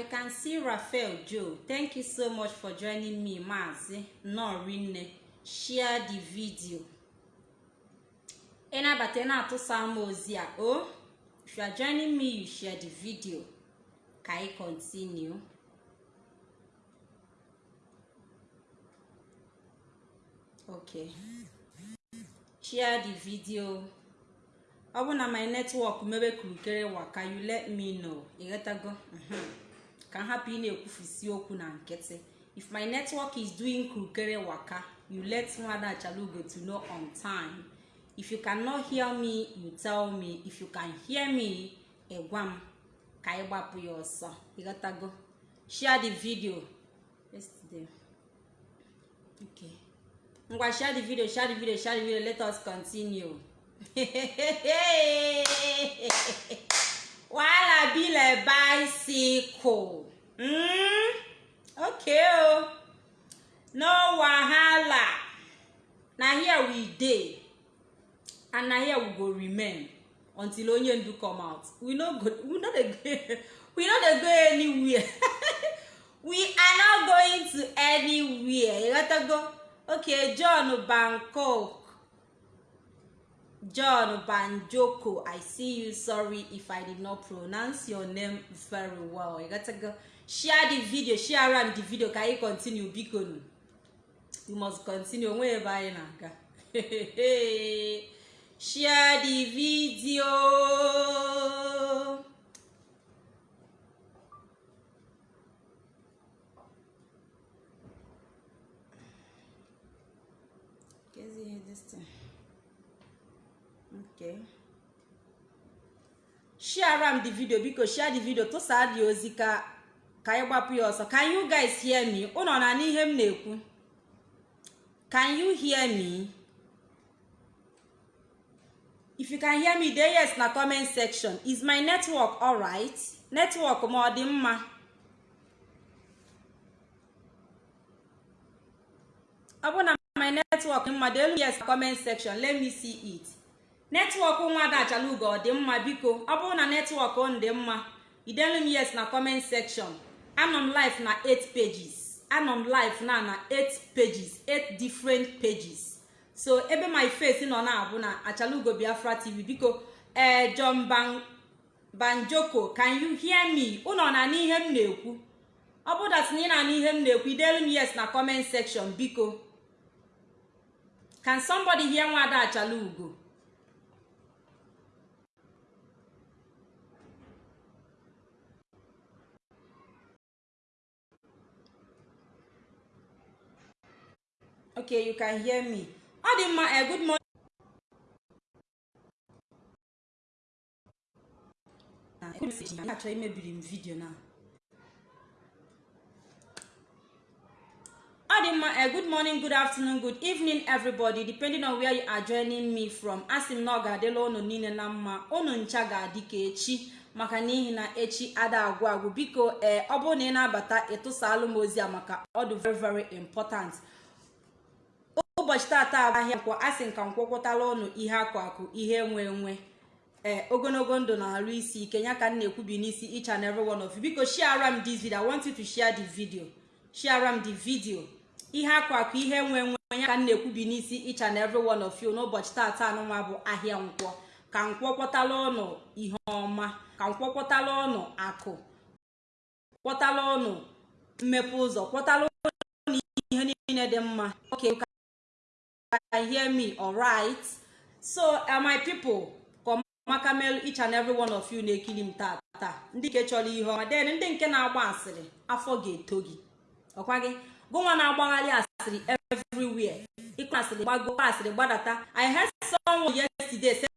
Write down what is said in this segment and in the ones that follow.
I can see Raphael Joe. Thank you so much for joining me, Mazi. No, Rinne. Share the video. Ịnabata na-atụsa m ozi a o if you are joining me you share the video ka anyị continue okay share the video ọ bụ na my network mebe kurukere waka you let me know ịghọtago ka m hapụ ị na-ekwufisi okwu na nkịtị if my network is doing kurukere waka you let nwada achalugo to know on time. If you cannot hear me you tell me. If you can hear me ịgwa m ka anyị gbapụ ya ọsọ. Ịghọtago share the video. Ngwa share the video share the video share the video. Let us continue. wahala be like bicycle mm? okay no wahala na here we dey. And na here we go remain until onye ndu come out. We no go we no dey go we no dey go anywhere. We are not going to anywhere. Ịghọtago okay john bangkok john banjoko i see you sorry if i did not pronounce your name very well. Ịghọtago share the video share am the video. Ka anyị continue biko nu we must continue ebe anyị na-aga share the video Gezi ihe this thing. Okay. share am the video biko share the video tụsaa dị ozi ka ka anyị gbapụ ya ọsọ. Can you guys hear me? Ụnọ na n'ihe m na-ekwu. Can you hear me? If you can hear me dee yes na comment section. Is my network alright? Network ma ọ dị mma? Ọ bụ na my network mma deelu yes na comment section. Let me see it. Netwọk nwada achalugo ọ dị mma biko. Ọ bụrụ na netwọk ọ dị mma idelu yes na comment section. Anọ m live na 8 pages. Anọ m live na na 8 pages 8 different pages. So ebe my face nọ na-abụ na achalugo biafra tv biko ee john banjoko can you hear me? Ụnọ na n'ihe m na-ekwu. Ọ bụ dat na ị na n'ihe m na-ekwu idelu yes na comment section. Biko can somebody hear nwada achalugo okay you can hear me. Ọ dị mma eh, good morning. Achọ imebiri m vidio na ọ dị mma eh, good morning good afternoon good evening everybody depending on where you are joining me from. Asị m na ọ ga-adịla unu niile na mma unu ncha ga-adị ka echi maka n'ihi na echi ada agwụ agwụ. Biko ee ọ bụrụ na ị na-abata ịtụsalụ m a maka ọ dị very very important. Ụbọchị tata ahịa nkwọ asị nka nkwọkwọtala ụnụ ihe akụ akụ ihe enwe enwe ee ogologo ndụ na-arụ isi ike ya ka m na-ekwubi n'isi each and every one of you. Biko share m this video. I to share the video. Share m the video. Ihe akụ akụ ihe enwe enwe ya ka m na-ekwubi n'isi each and every one of you. N'ụbọchị tata anụnwa bụ ahịa nkwọ. Ka nkwọkwọtala ụnụ ihe ọma. Ka nkwọkwọtala ụnụ akụ. Kwọtala ụnụ mmepe ụzọ. Kwọtala ụnụ ihe niile dị mma. Can hear me? Alright so uh, my people kọmaka mel each and every one of you na-ekiri m tata. Ndị nke chọrọ ihe ọma. Den ndị nke na-agba asịrị afọ ga-eto gị. Ọkwa gị? Gụnwa na-agbagharị asịrị everywhere. Ịkpa asịrị gbago asịrị gbadata. I heard someone yesterday say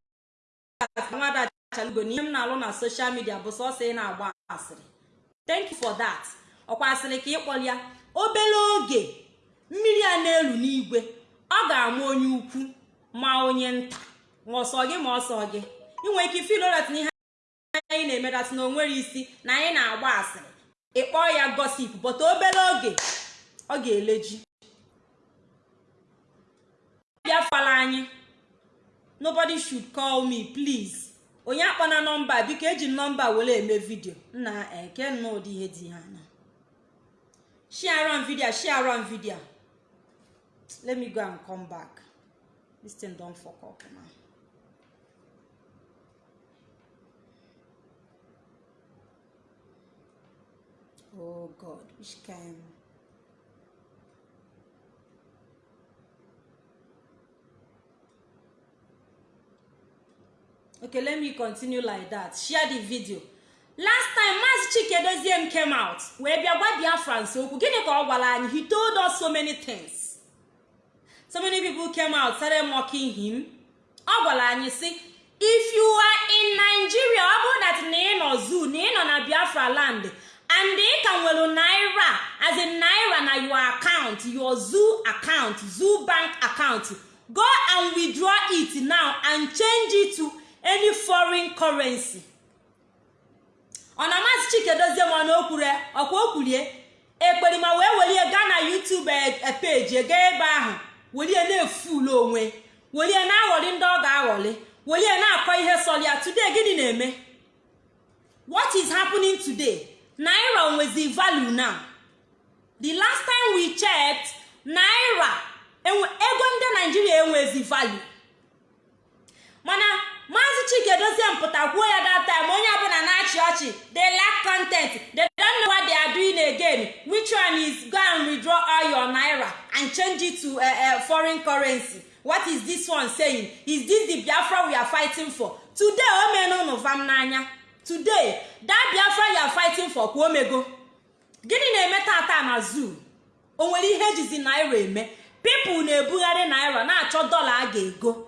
nwada achalugo na ihe m na-alụ na social media bụ sọsọ ị na-agba asịrị. Thank you for that. Ọkwa asịrị ka ịkpọrọ ya. Obere oge mmiri a na-elu n'igwe. Ọ ga-ama onye ukwu ma onye nta. Ma ọsọ gị ma ọsọ gị. Inwe ike filodat na ihe anyị na-emedat na o nwere isi na anyị na-agba asịrị. Ịkpọọ ya gosip but obere oge ọ ga-eleji bịa fala anyị. Nobody should call me please. Onye akpọna nọmba biko eji nọmba were eme vidio nna eke nnọọ ụdị ihe dị ha na. Share on video share on video. Let me go and come back. This thing don fuck up now oh god which kind? Okay let me continue like that. Share the video. Last time maazị chike came out. Wee bịa gwa biafrans okwu gịnị ka ọ gwara anyị he told us so many things so many people came out started mocking him. Ọ gwara anyị si if you are in nigeria ọ bụrụ that na ị nọ zoo na ị nọ na biafra land and ị ka nwere naira as in naira na your account your zoo account zoo bank account go and withdraw it now and change it to any foreign currency. Ọ na amasị chike dozie ma na okwure ọkwa okwurie ekperima wee welie gaa na youtube peji gaa ebe ahụ. Welie na-efulu onwe. Welie na-aghọli ndị ọ ga-aghọli. Welie na-akọ ihe sọlia today gịnị na-eme? What is happening today? Naira nwezi value now. The last time we checked naira ego ndị naijiria enwezi value. Mana maazị chike dozie mpụta kwuo ya that time onye ọbụla na-achị ọchị they lack content. They don't know what they are doing again. Which one is go and withdraw all your naira and change it to a, a foreign currency? What is this one saying? Is this the biafra we are fighting for? Today o mena unu vam n'anya. Today that biafra you are fighting for ka omego. Gịnị na-eme tata na zoo? O nwere ihe ejizi naira eme? Pipụl na-ebugharị naira na-achọ dọla a ga-ego.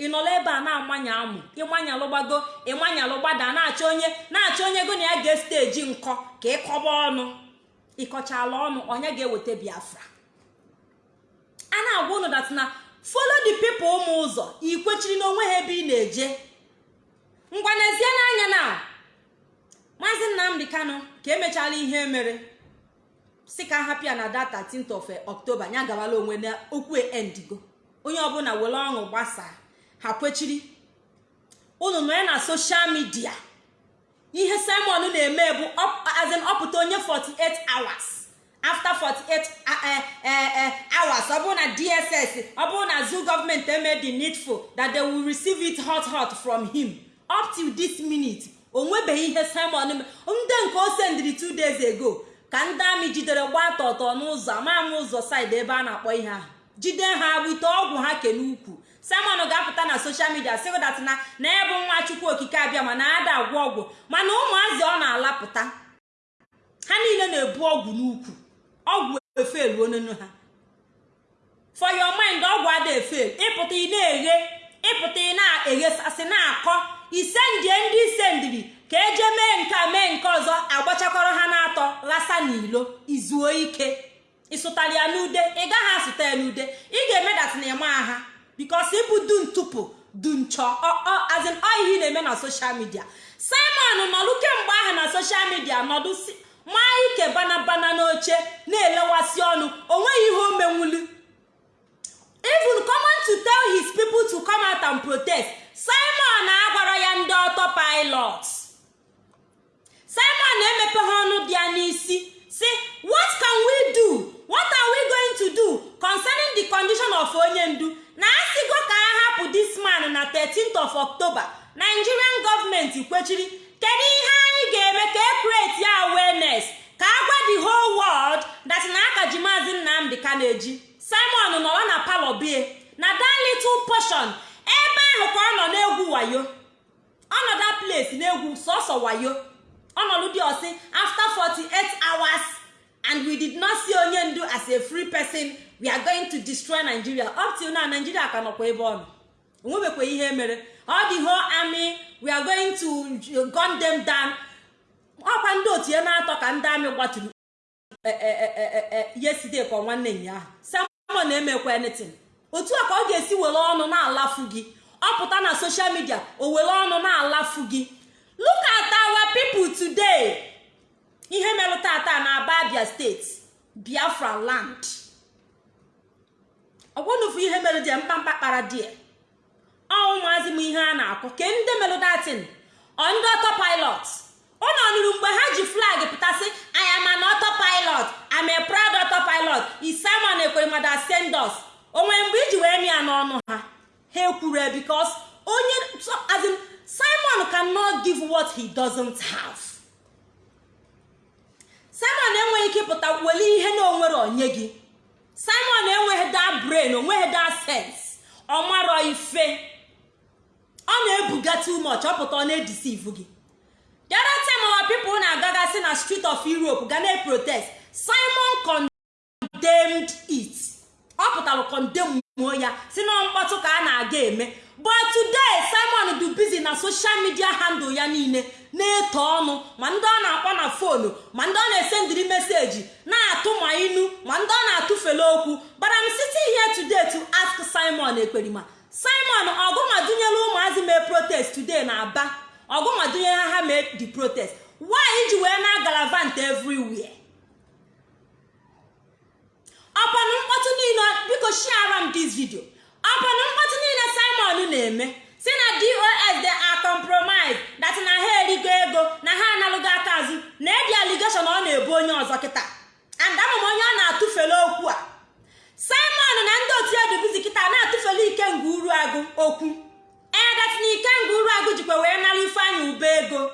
Ị nọla ebe a na-amanya amụ ịmanyalụgbago ịmanyalụgbada na-achọ onye na-achọ onye go na ya ga-esteji nkọ ka ịkọba ọnụ. Ịkọchala ọnụ onye ga-eweta biafra. A na-agwa ụnụ dat na follow the people ụmụ ụzọ ikwechiri n'onwe ha ebe ị na-eje. Ngwa n'ezie n'anya na maazị nnamdị kanụ ka emechala ihe mere si ka hapụ ya na data 13th of october ya gawala onwe na endigo onye ọbụla were ọṅụ gbasaa. Ha kwechiri unu nọ ya na soshal midia ihe simon na-eme bụ ọpụta onye 48 hours. After 48 hours ọ bụrụ na dss ọ bụrụ na zoo gọọmenti eme the needful that they will receive it hot hot from him. Up till this minute o nwebeghị ihe simon ndị nke o sendiri two days ago ka ndị amị jidere gbaa tọtọ n'ụzọ amam ụzọ saịdị ebe a na-akpọ ihe ahụ. Jide ha wite ọgwụ ha ke n'ukwu. Simon ga-apụta na soshal midia sịgodat na ebe nwa chukwu okike abịa ma na ada agwọ ọgwụ mana ụmụazị ọ na-alapụta. Ha niile na-ebu ọgwụ n'ukwu. Ọgwụ efelu onunu ha. For your mind ọgwụ ada efel ịpụta ị na-eghe ịpụta ị na-eghesasị na-akọ isendie ndị isendiri ka eje mee nke a mee nke ọzọ agbachakọrọ ha na-atọ ghasa n'ilo izuo ike. Ịsụtara ya n'ude ị gaghị asụta ya n'ude. Ị ga-emedat na ịma ha. Bikos ịbụ dun tupu dun chọ azin ihe na-eme na soshal midia simon nọdụ kemgbe ahụ na soshal midia nọdụ maa ike banabana n'oche na-elewasị ọnụ o nweghị ihe o menwulu even common to tell his people to come out and protest simon agwara ya ndị ọtọ pilot simon emepe ha ọnụ dị ya n'isi si what can we do what are we going to do concerning the condition of onye ndu na asịgo ka a hapụ this man na 13th of october nigerian gọọmenti kwechiri kedu ihe anyị ga-eme ka e create ya awareness ka a gwa the whole world that na aka ji maazị nnamdị ka na-eji simon nọrọ na palọ bie na that little portion ebe ahụ ka ọ nọ na-egwu wayo ọnọdụ place na-egwu sọsọ wayo ọnọdụ dị ọ sị after 48 hours and we did not see onye ndu as a free person we are going to destroy nigeria up till now nigeria ka nọkwa ebe ọ nọ onwebekwa ihe mere all the whole army we are going to gun them down ọkwa ndị otu ya na-atọ ka ndị amị gbaturu nwanne ụnyaahụ samon na-emekwa anything. Otu a ka ọ ga-esi were ọnụ na-alafu gị. Ọ pụta na social media o were ọnụ na-alafu gị. Look at our people today. Ihe merụ tata na aba abia steeti biafra land. Ọgwụnụfu ihe mere dị mkpamkpa kpara die ọ ụmụazị m ihe a na-akọ. Ke ndị datin ọ ndị ọtọ pilot. Ụnọ nụrụ mgbe ha ji flag pụtasị I am an auto pilot I'm a proud auto pilot is Simon Ekweremada send us onwe mgbe iji wee ya n'ọnụ ha ha ekwuru because onye as in Simon cannot give what he doesn't have. Simon enweghị ike ịpụta wele ihe na o nwere onye gị. Simon enweghị da brain o nweghị da sense. Ọ marọ ife. Ọ na-ebuga too much. Ọ ọ na-edisive gị. Other time our people na-agagasị na street of Europe ga na-protest Simon condemned it. Ọ pụtara condemn muo ya si na mkpọtụ ka a na-aga eme. But today Simon dị busy na social media handle ya niile na-eto ọnụ. Ma ndị ọ na-akpọ na fonu ma ndị ọ na-esendiri meseji na-atụ ma inu ma ndị ọ na-atụfele okwu. But I'm sitting here today to ask Simon Ekperima Simon ọgụmadunyela ụmụazị mee protest today na Aba? Ọgụmadunyere ha ha mee the protest. Why iji wee na galavant everywhere. Ọpanụ mkpọtụ niile biko shiara m this video. Ọpanụ mkpọtụ niile Simon na-eme. Si na dos they are compromised. Na ha erigo ego na ha analụgo aka azụ. Na edi allegation ọ na-ebu onye ọzọ kịta. And ama m onye ọ na-atụfele okwu a. Simon na ndị otu edubizi kịta na-atụfele ikenga uru agụ okwu. Ee dat na ikenga uru agụ jikwa wee nara ifeanyị ube ego.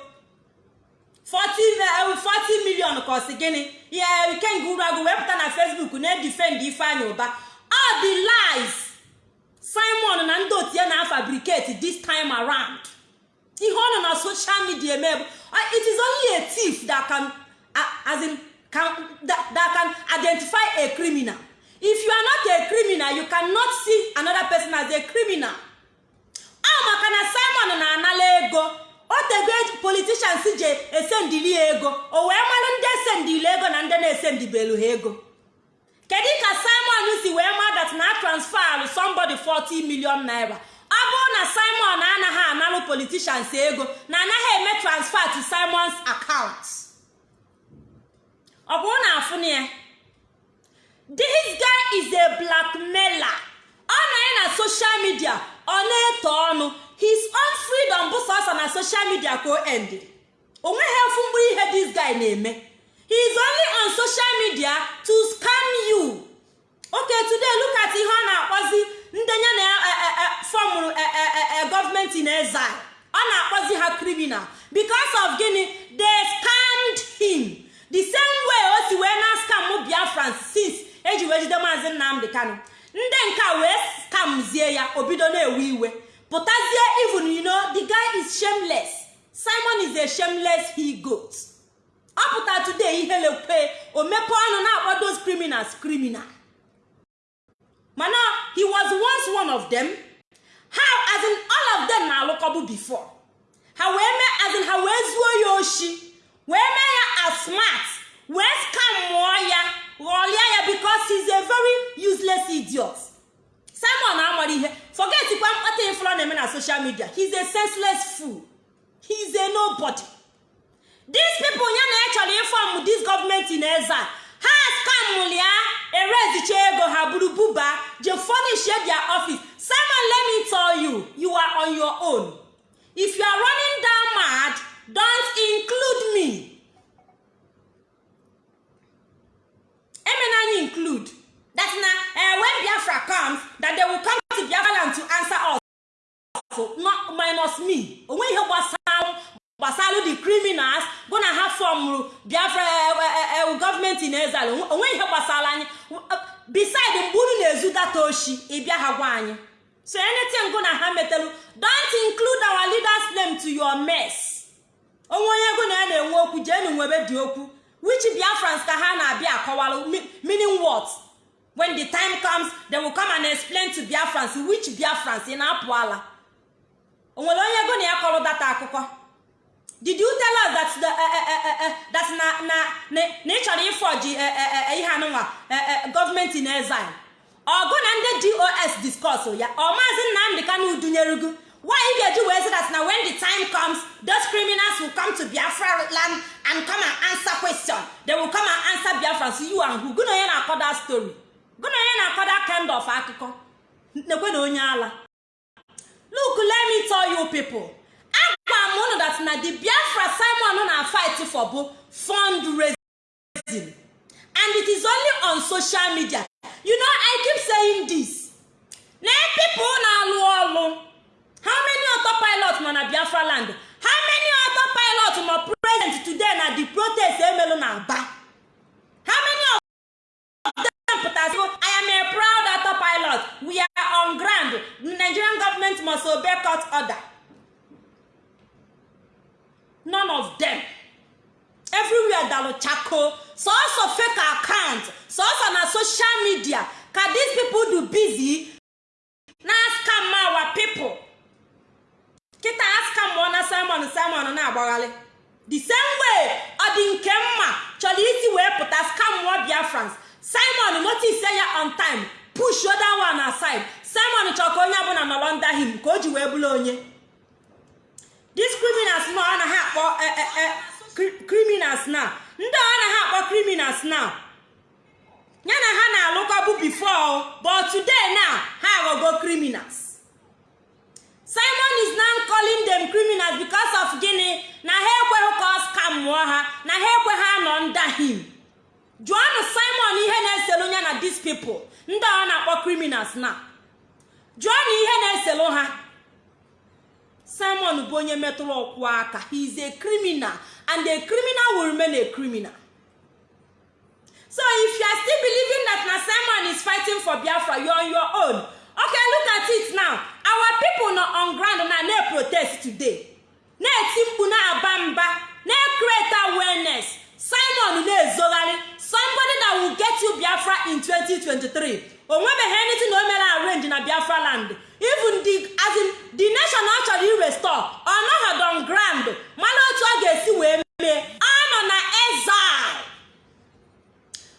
40 million ka ọ sị gịnị? Ya ikenga uru agụ wee pụta na facebook na-edifend ifeanyị ụba. All the lies. Simon na ndị otu ya na-afabricate this time around. Ihe ọ nọ na social media eme bụ it is only a thief that can as in can that, that can identify a criminal. If you are not a criminal you cannot see another person as a criminal. Ọ maka na simon na-anala ego. Otego politicians ji esendili ya ego. O wee malụ ndị esendili ego na ndị na-esendibelu ha ego. Kedu ka simon si wee ma that na transfer somebody 40 million naira? Ọ na simon anaghị analụ politicians ego na anaghị eme transfer to simons account. Ọ bụrụ na afụnụ ya this guy is a blackmailer. Ọ na na social media ọ na-eto ọnụ. His own freedom bụ sọsọ na social media ka o endiri o nweghị efu mgbụ ihe this guy na-eme. He is only on social media to scam you. Okay today look at ihe ọ na-akpọzi ndenye na fọmụrụ gọọmenti na exile. Ọ na-akpọzi ha criminal. Because of gịnị? They scammed him. The same way o si wee na scam biafran since eji wee jide maazị nnamdị kano ndị nke wee scamzie ya o bido na-ewe iwe. Pụtazie even you know the guy is shameless. Simon is a shameless he goat. Ọ pụta today ihe lekwe o mepe ọnụ na-akpọ those criminals criminal. Mana he was once one of them. How as in all of them na-alụkọbụ before. Ha wee mee as in ha wee zuo ya oshi wee mee ya as smart wee scam mụọ ya ghọlie ya because he's a very useless idiot simon amara ihe forget kwa mkpata ifụlọ na-eme na social media. He's a senseless fool. He's a nobody. These people ya na echọrọ ịfọm this gọọmenti na eze ha skamụlia erezicha ego ha buru buba je furnish their office. Simon let me tell you you are on your own. If you are running down mad don't include me. Emena include. That na uh, when biafra comes that they will come to biafra land to answer us. Not minus me. Onwe ihe gbasara gbasara the criminals bụ na ha fọmụrụ biafra gọọmenti na ezala onwe ihe gbasara anyị. Beside mgbe unu na-ezu data oshi ịbịa ha gwa anyị. So anything gụ na ha metelu don't include our leaders name to your mess. Onwe onye ego na ya na-enwe okwu jeenu nwebe dị okwu. Which biafrans ka ha na-abịa akọwalụ meaning what? When the time comes they will come and explain to biafrans which biafrans ị na-apụ ala. O nwere onye ego na ya kọrọ data akụkọ? Did you tell us that the that na na na ị ịfọji ihe anụnwa gọọmenti na exile? Ọgụ na ndị dos discuss ya? Ọ maazị nnamdị kanu dunyerugu why ị ga-eji wee sị that na when the time comes those criminals will come to biafra land and come and answer question. They will come and answer biafra. So you and who? Gụna onye na-akọ story? Gụna onye na-akọ kind of akụkọ? Nekwe na onye ala. Look let me tell you people. Agwa m unu that na the biafra simon na fight for bụ fundraising. And it is only on social media. You know i keep saying this. Na people na-alụ ọlụ how many auto pilot na biafra land? How many auto pilot present today na the protest emelu na aba how many of them pụtasị i am a proud auto pilot we are on ground. The nigerian government must obey court order. None of them. Everywhere dalụ chako. Sọsọ fake account. Sọsọ na social media. Ka these people do busy? Na scam our people. Kịta askamụọ na simon simon na-agbagharị the same way ọ dị nke mma chọrọ isi wee pụta skamụọ biafrans simon notice ya on time. Push other one aside. Simon chọrọ ka onye ọbụla nọrọ under him ka o ji wee bụrụ onye. These criminals na ọ naghị akpọ criminals na. Ndị ọ naghị akpọ criminals na. Ya na ha na-alụkọ bụ before but today now ha aghọgo criminals. Simon is now calling them criminals because of gịnị? Na ha ekweghị ka ọ skamụọ ha. Na ha ekweghị anọ under him jụọnụ simon ihe na-eselu ya na these people. Ndị ọ na-akpọ criminals na. Jụọnụ ihe na-eselu ha. Simon bụ onye metụrụ ọkwụ aka. He is a criminal and a criminal will remain a criminal. So if you are still believing that na simon is fighting for biafra you on your own. Okay look at it now. Our people nọ on ground na na-protest today. Na-eti mkpu na-aba mba na-create awareness. Simon na-ezogharị somebody that will get you biafra in 2023 o nwebeghị anything o mere arrange na biafra land. Even the as in the nation ọ chọrọ irestore ọ nọghọdụ on ground. Mana otu ọ ga-esi wee mee ọ nọ na exile.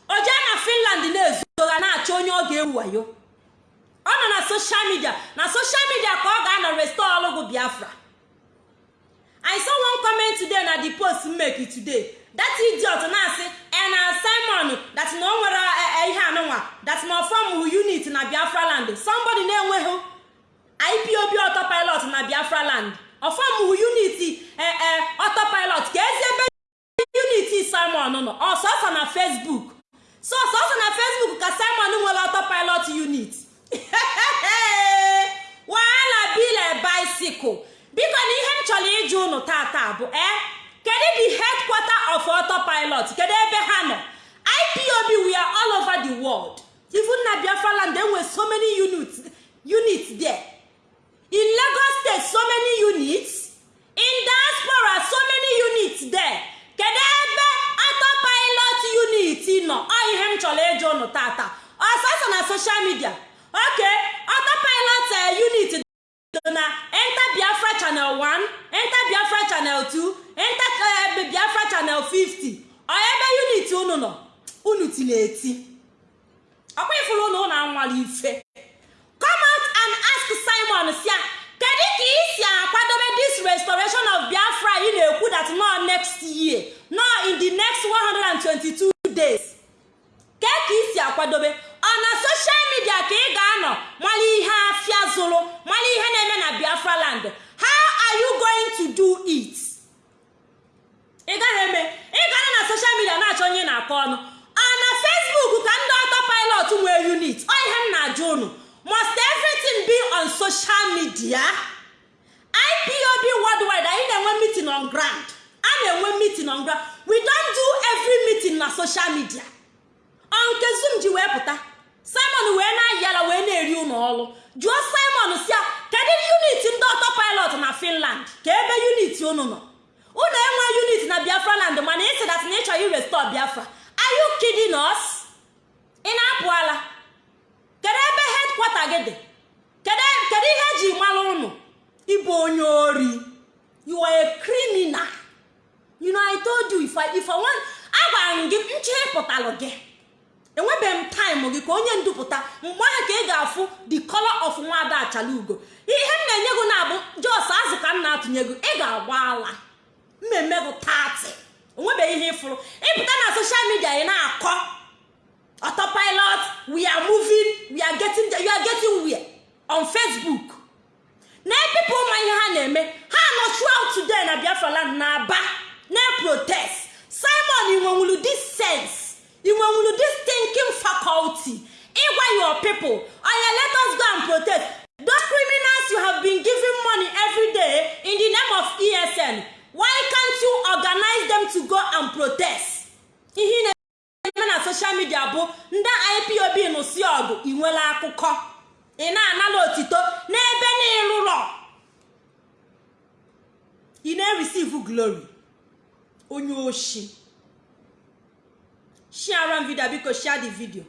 O jee na finland na-ezogha na-achọ onye ọ ga-ewu wayo ọ nọ na social media na social media ka ọ ga-anọ restore ọlụgụ biafra. I saw one comment today na the post mmeki today. That idiot na-asị e na simon that na o nwere ihe anụnwa that na ọfọm unit na biafra land. Somebody na-enweghị ipob autopilot na biafra land. Ọfọm unit autopilot. Ka ezi ebe unit simon nọ. Ọsọsọ na facebook. So sọsọ na facebook ka simon nwere autopilot unit. Wahala bile bicycle. Biko na ihe m chọrọ ịjụ unu tata bụ e kedu the headquarter of autopilot? Kedu ebe ha nọ ipob we are all over the world. Even na biafra land enwe so many units units there. In lagos state so many units. In diaspora so many units there. Kedu ebe autopilot unit? Nọ ọ ihe m chọrọ ịjụ unu tata. Ọsọsọ na social media. Ok autopilot unit dị na enter biafra channel 1 enter biafra channel 2 channel 50 ọ ebe unit unu nọ? Unu ti na-eti ọkwa ifuru unu ụlọ anwale ife. Come and ask simon sia kedu ka ị si akwadobe this restoration of biafra ị na-ekwu that no next year no in the next 122 days? Ke ka ị si akwadobe? Ọ na social media ka ị ga-anọ mara ihe afịa zụrụ mara ihe na-eme na biafra land. How are you going to do it? Ị gaghị eme ị ga-anọ na social media na-achọ onye na-akọ ọnụ. Ọ na facebook ka ndị ọtọ pilot nwee unit? Ọ ihe m na-ajụ unu. Must everything be on social media? Ipob worldwide anyị na-enwe meeting on ground. A na-enwe meeting on ground. We don't do every meeting na social media. Ọ nke zoom ji wee pụta. Simon wee na-ayala wee na-eri ụlọ ọrụ jụọ simon si kedu unit ndị ọtọ pilot na finland? Ka ebe unit unu nọ. Unu enwe unit na biafra land mana ị sịdat na ị chọrọ irestọ biafra. Are you kidding us? Ị na-apụ kedu ebe headquarter gị dị? Kedu ihe eji mara unu? Ịbụ onye ori. You are a criminal. Agwara m gị nche ịpụtalụ gị. Enwebeghị m taịm gị ka onye ndupụta mgbe ahụ ka ị ga-afụ the color of nwada achala ugo ihe m na-enye gị na-abụ jos azụ ka m na-atụnye gị ị ga-agba ala mmemme gị tati onwebeghị ihe ịfụrụ. Ịpụta na soshal midia ị na-akọ. Autopilot we are moving we are getting you are getting where? On facebook. Na na-eme ha nọ today na biafra land na aba na-protest simon inwenwulu this sense. Inwenwulu this thinking faculty. Ịgwa your people oya let us go and protest. Those criminals you have been giving money every day in the name of esn why can't you organize them to go and protest? Ihe na-eme na social media bụ ndị ipob nụsi ọgụ inwela akụkọ. Ị na-anala otito n'ebe n'ịlụlọ ị na-eresive glory. Onye oshi. Share video biko share the video.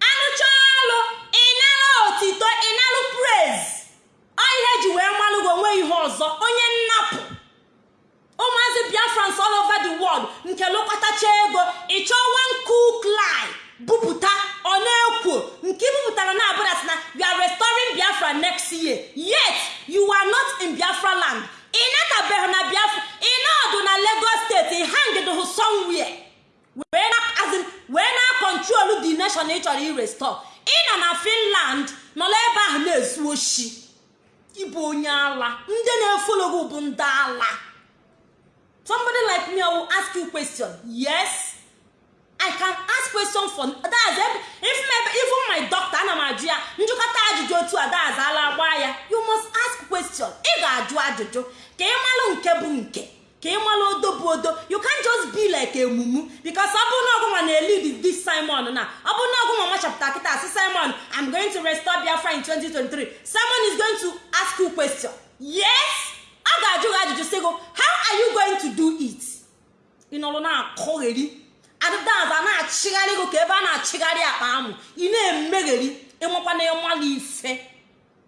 Anụcha ọlụ ịnara otito ịnalụ praise. Ọ ihe ji wee malụgo onwe ihe ọzọ onye nnapụ. Ụmụazị biafrans all over the world nke lụkọtacha ego ịchọ one cook lie bupụta ọ na-ekwo. Nke ibupụtara na abụdat na you are restoring biafra next year. Yet you are not in biafra land. Ị natabeghị na biafra ị nọdụ na lagos steeti ị hangidhụ somewhere. Wee na kọntrolu the nation ị chọrọ irestọ ị nọ na finland nọrọ ebe ahụ na-ezu oshi. Ịbụ onye ala. Ndị na-efologo bụ ndị ala. Somebody like me will ask you question. Yes. I can ask question for that's if even my doctor ana m ajụ ya njụkọta ajụjụ otu a that's ala gbaa ya you must ask question. Ị ga-ajụ ajụjụ. Ka ị malụ nke bụ nke ka ị malụ odo bụ odo. You can just be like emumu because ọ bụrụ na ọgụnwa na-elid this simon na ọ bụrụ na ọgụnwa machapụta kịta si simon i'm going to restore biafra in 2023 simon is going to ask you question. Yes. A ga-ajụ gị ajụjụ sị gị how are you going to do it? Ị nọrọ na-akọgheri adịdaza na-achịgharị gị ka ebe a na-achịgharị akpa amụ. Ị na-emegheri ịnwekwa na ịmalụ ife.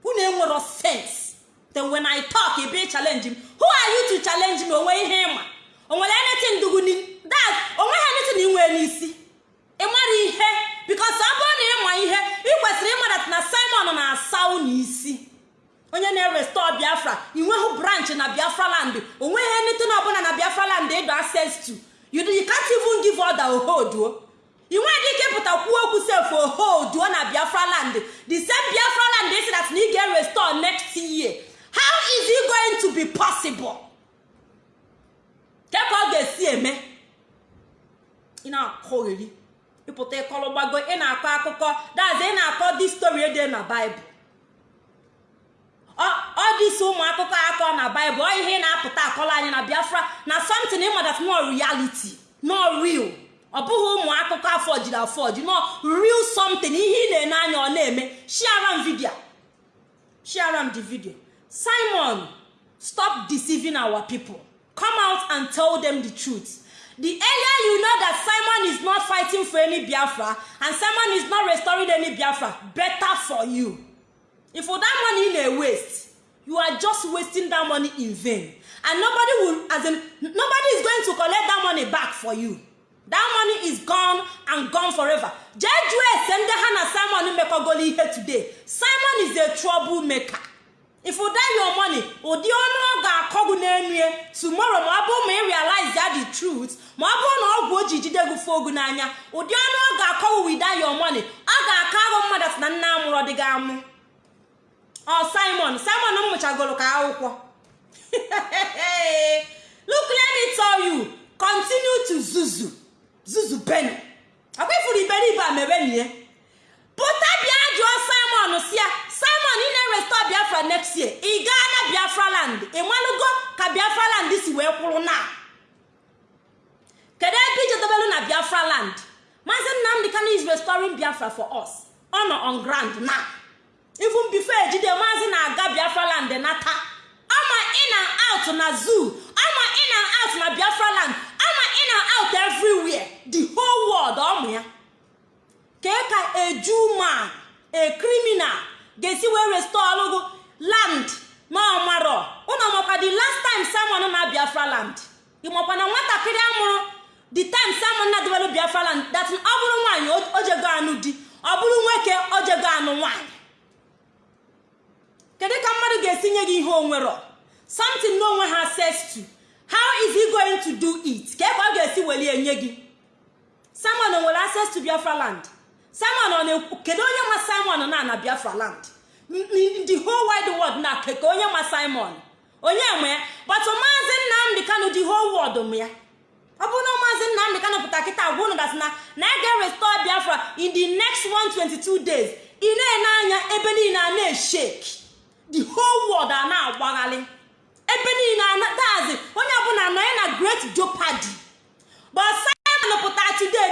Unu enwero sense. Then when i talk ị bịa challenge m. Who are you to challenge me? Onwe ihe ịma o nwere anything dugu that onwe ha anything inwe n'isi. Ịmara ihe? Because ọ bụrụ na ịma ihe ị kwesịrị ịmadat na simon na-asa unu isi. Onye na-erestọ biafra inweghị branch na biafra land. Onweghị anything ọbụla na biafra land ịdọ access to. You, can't even give order ohoduo ị nweghị ike pụta kwuo okwu sef ohoduo na biafra land. The same biafra land isi that na ị ga-erestọ next year. How is it going to be possible? Ka ọ ga-esi eme? Ị na-akọgheri ịpụta ịkọrọ gbago ị na-akọ akụkọ. Dazi ị na-akọ di story ede na baịbụl ọ dịsi ụmụ akụkọ akọ na baịbụl ihe na-apụta akọrọ anyị na biafra na something ịmadat no reality no real. Ọ bụghị ụmụ akụkọ afọ jiri afọ ji no real something ihe ị na-ene anya ọ na-eme. Share m video. Share m the video. Simon stop deceiving our people. Come out and tell them the truth. The earlier you know that simon is not fighting for any biafra and simon is not restoring any biafra better for you. If that money na waste you are just wasting that money in vain. And nobody will as in nobody is going to collect that money back for you. That money is gone and gone forever. Jee jụọ ese ha na simon mekọgolo ihe today. Simon is a trouble maker if you die your money ụdị ọnụ ọ ga-akọgụ n'enu ya tomorrow ma ọ bụrụ ma ị realize ya the truth ma ọ bụrụ na ọgwụ o ji jide gị fogu n'anya ụdị ọnụ ọ ga-akọgụ with that your money ọ ga-akọ ahụ mmadụ na nna amụrụ dị gị amụ. Ọ simon. Simon m mụchagoro ka akwụkwọ. Look let me tell you. Continue to zuzu. Zuzu penny akwa ifuru iberibe a mebenie pụta bịa jụọ simon si ya simon ị na-erestọ biafra next year? Ị gaa na biafra land? Ị malụgo ka biafra land si wee kwụrụ na? Kedu ebe ijedobelu na biafra land? Maazị nnamdị kano is restoring biafra for us. Ọ nọ on ground now even before ejide maazị na-aga biafra land nata ama in out na zoo ama in and out na biafra land ama in and out everywhere the whole world ọmụ ya. Kee ka eju man a criminal ga-esi wee restore ọlụgụ land na ọmarọ ụnụ makwa the last time simon na biafra land? Ịmakwa na nwatakịrị amụrụ the time simon na debelu biafra land that ọ bụrụ nwaanyị ojego anụ di ọ bụrụ nwoke ojego anụ nwaanyị. Kedu ka mmadụ ga-esi nye gị ihe onwero? Something onwe ha access to how is he going to do it? Ka ebe ọ ga-esi weli enye gị? Simon nwere access to biafra land? Simon kedu onye nwa simon na na biafra land? The whole wide world na keke onye ma simon. Onye nwe ya? But maazị nnamdị kanụ the whole world m ya. Ọ bụrụ na maazị nnamdị kanụ pụta kịta gwa unu gasị na na a ga-restore biafra in the next 122 days ị na-ene anya ebe niile a na-eshake the whole world a na-agbagharị ebe niile dazi onye ọbụla nọ ya na great jeopardy. But simon pụta today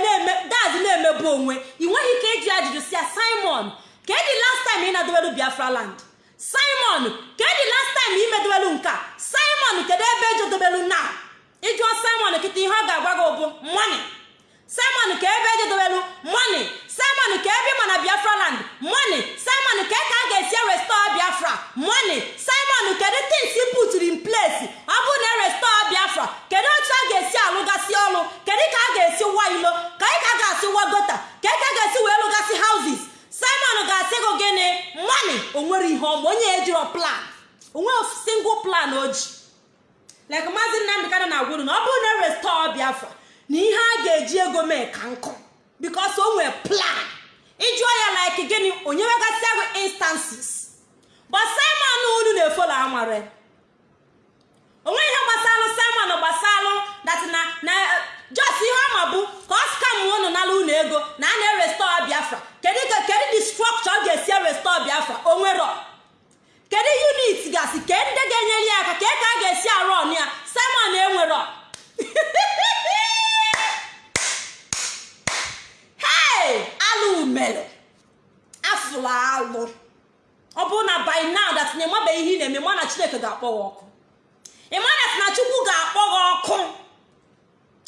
dazi na-emebu onwe. Ị nweghị ike ịjụ ajụjụ si ya simon ka the last time ị na-adobelu biafra land? Simon ka the last time ị medobelu nka? Simon kedu ebe ejedobelu na ịjụọ simon kịta ihe ọ ga-agwa gị bụ money. Simon ka ebe ejedobelu money? Simon ka ebe ịma na biafra land. Money. Simon ka ka a ga-esi restore biafra. Money. Simon kedu things put in place ọ bụrụ na restore biafra kedu otu a ga-esi alụgasị ọrụ? Kedu ka a ga-esi wa ilo? Ka ị ka a ga-asị wa gota? Ka ị ka a ga-esi wee lụgasị houses? Simon ga-asị gị gịnị? Money. Onwere ihe ọma. Onye ejiro plan. Onwe single plan o ji. Nnamdị kanụ na-agwa unu na ọ bụrụ na restore biafra na ihe a ga-eji ego mee ka nkụ. Bikos o nwere plan. Ịjụọ ya like gịnị? Onye nwegasị agụ instances. But simon unu na-efolo amare onwe ihe gbasalụ simon gbasalụ dat na just ihe ọma bụ ka ọ skam unu nala unu ego na a na-erestore biafra. Kedu ka kedu the structure ọ ga-esi restore biafra? Onwero kedu unit gasị? Ke ndị ga-enyere ya aka? Ka ka a ga-esi arụ ọnụ ya? Simon enwero hey alụ mere. Afụrụ alụ. Ọ bụrụ na by now that na ịmabeghị ihe ị na-eme ma na chineke ga-akpọ gị ọkụ. Ịmana na chukwu ga-akpọ gị ọkụ.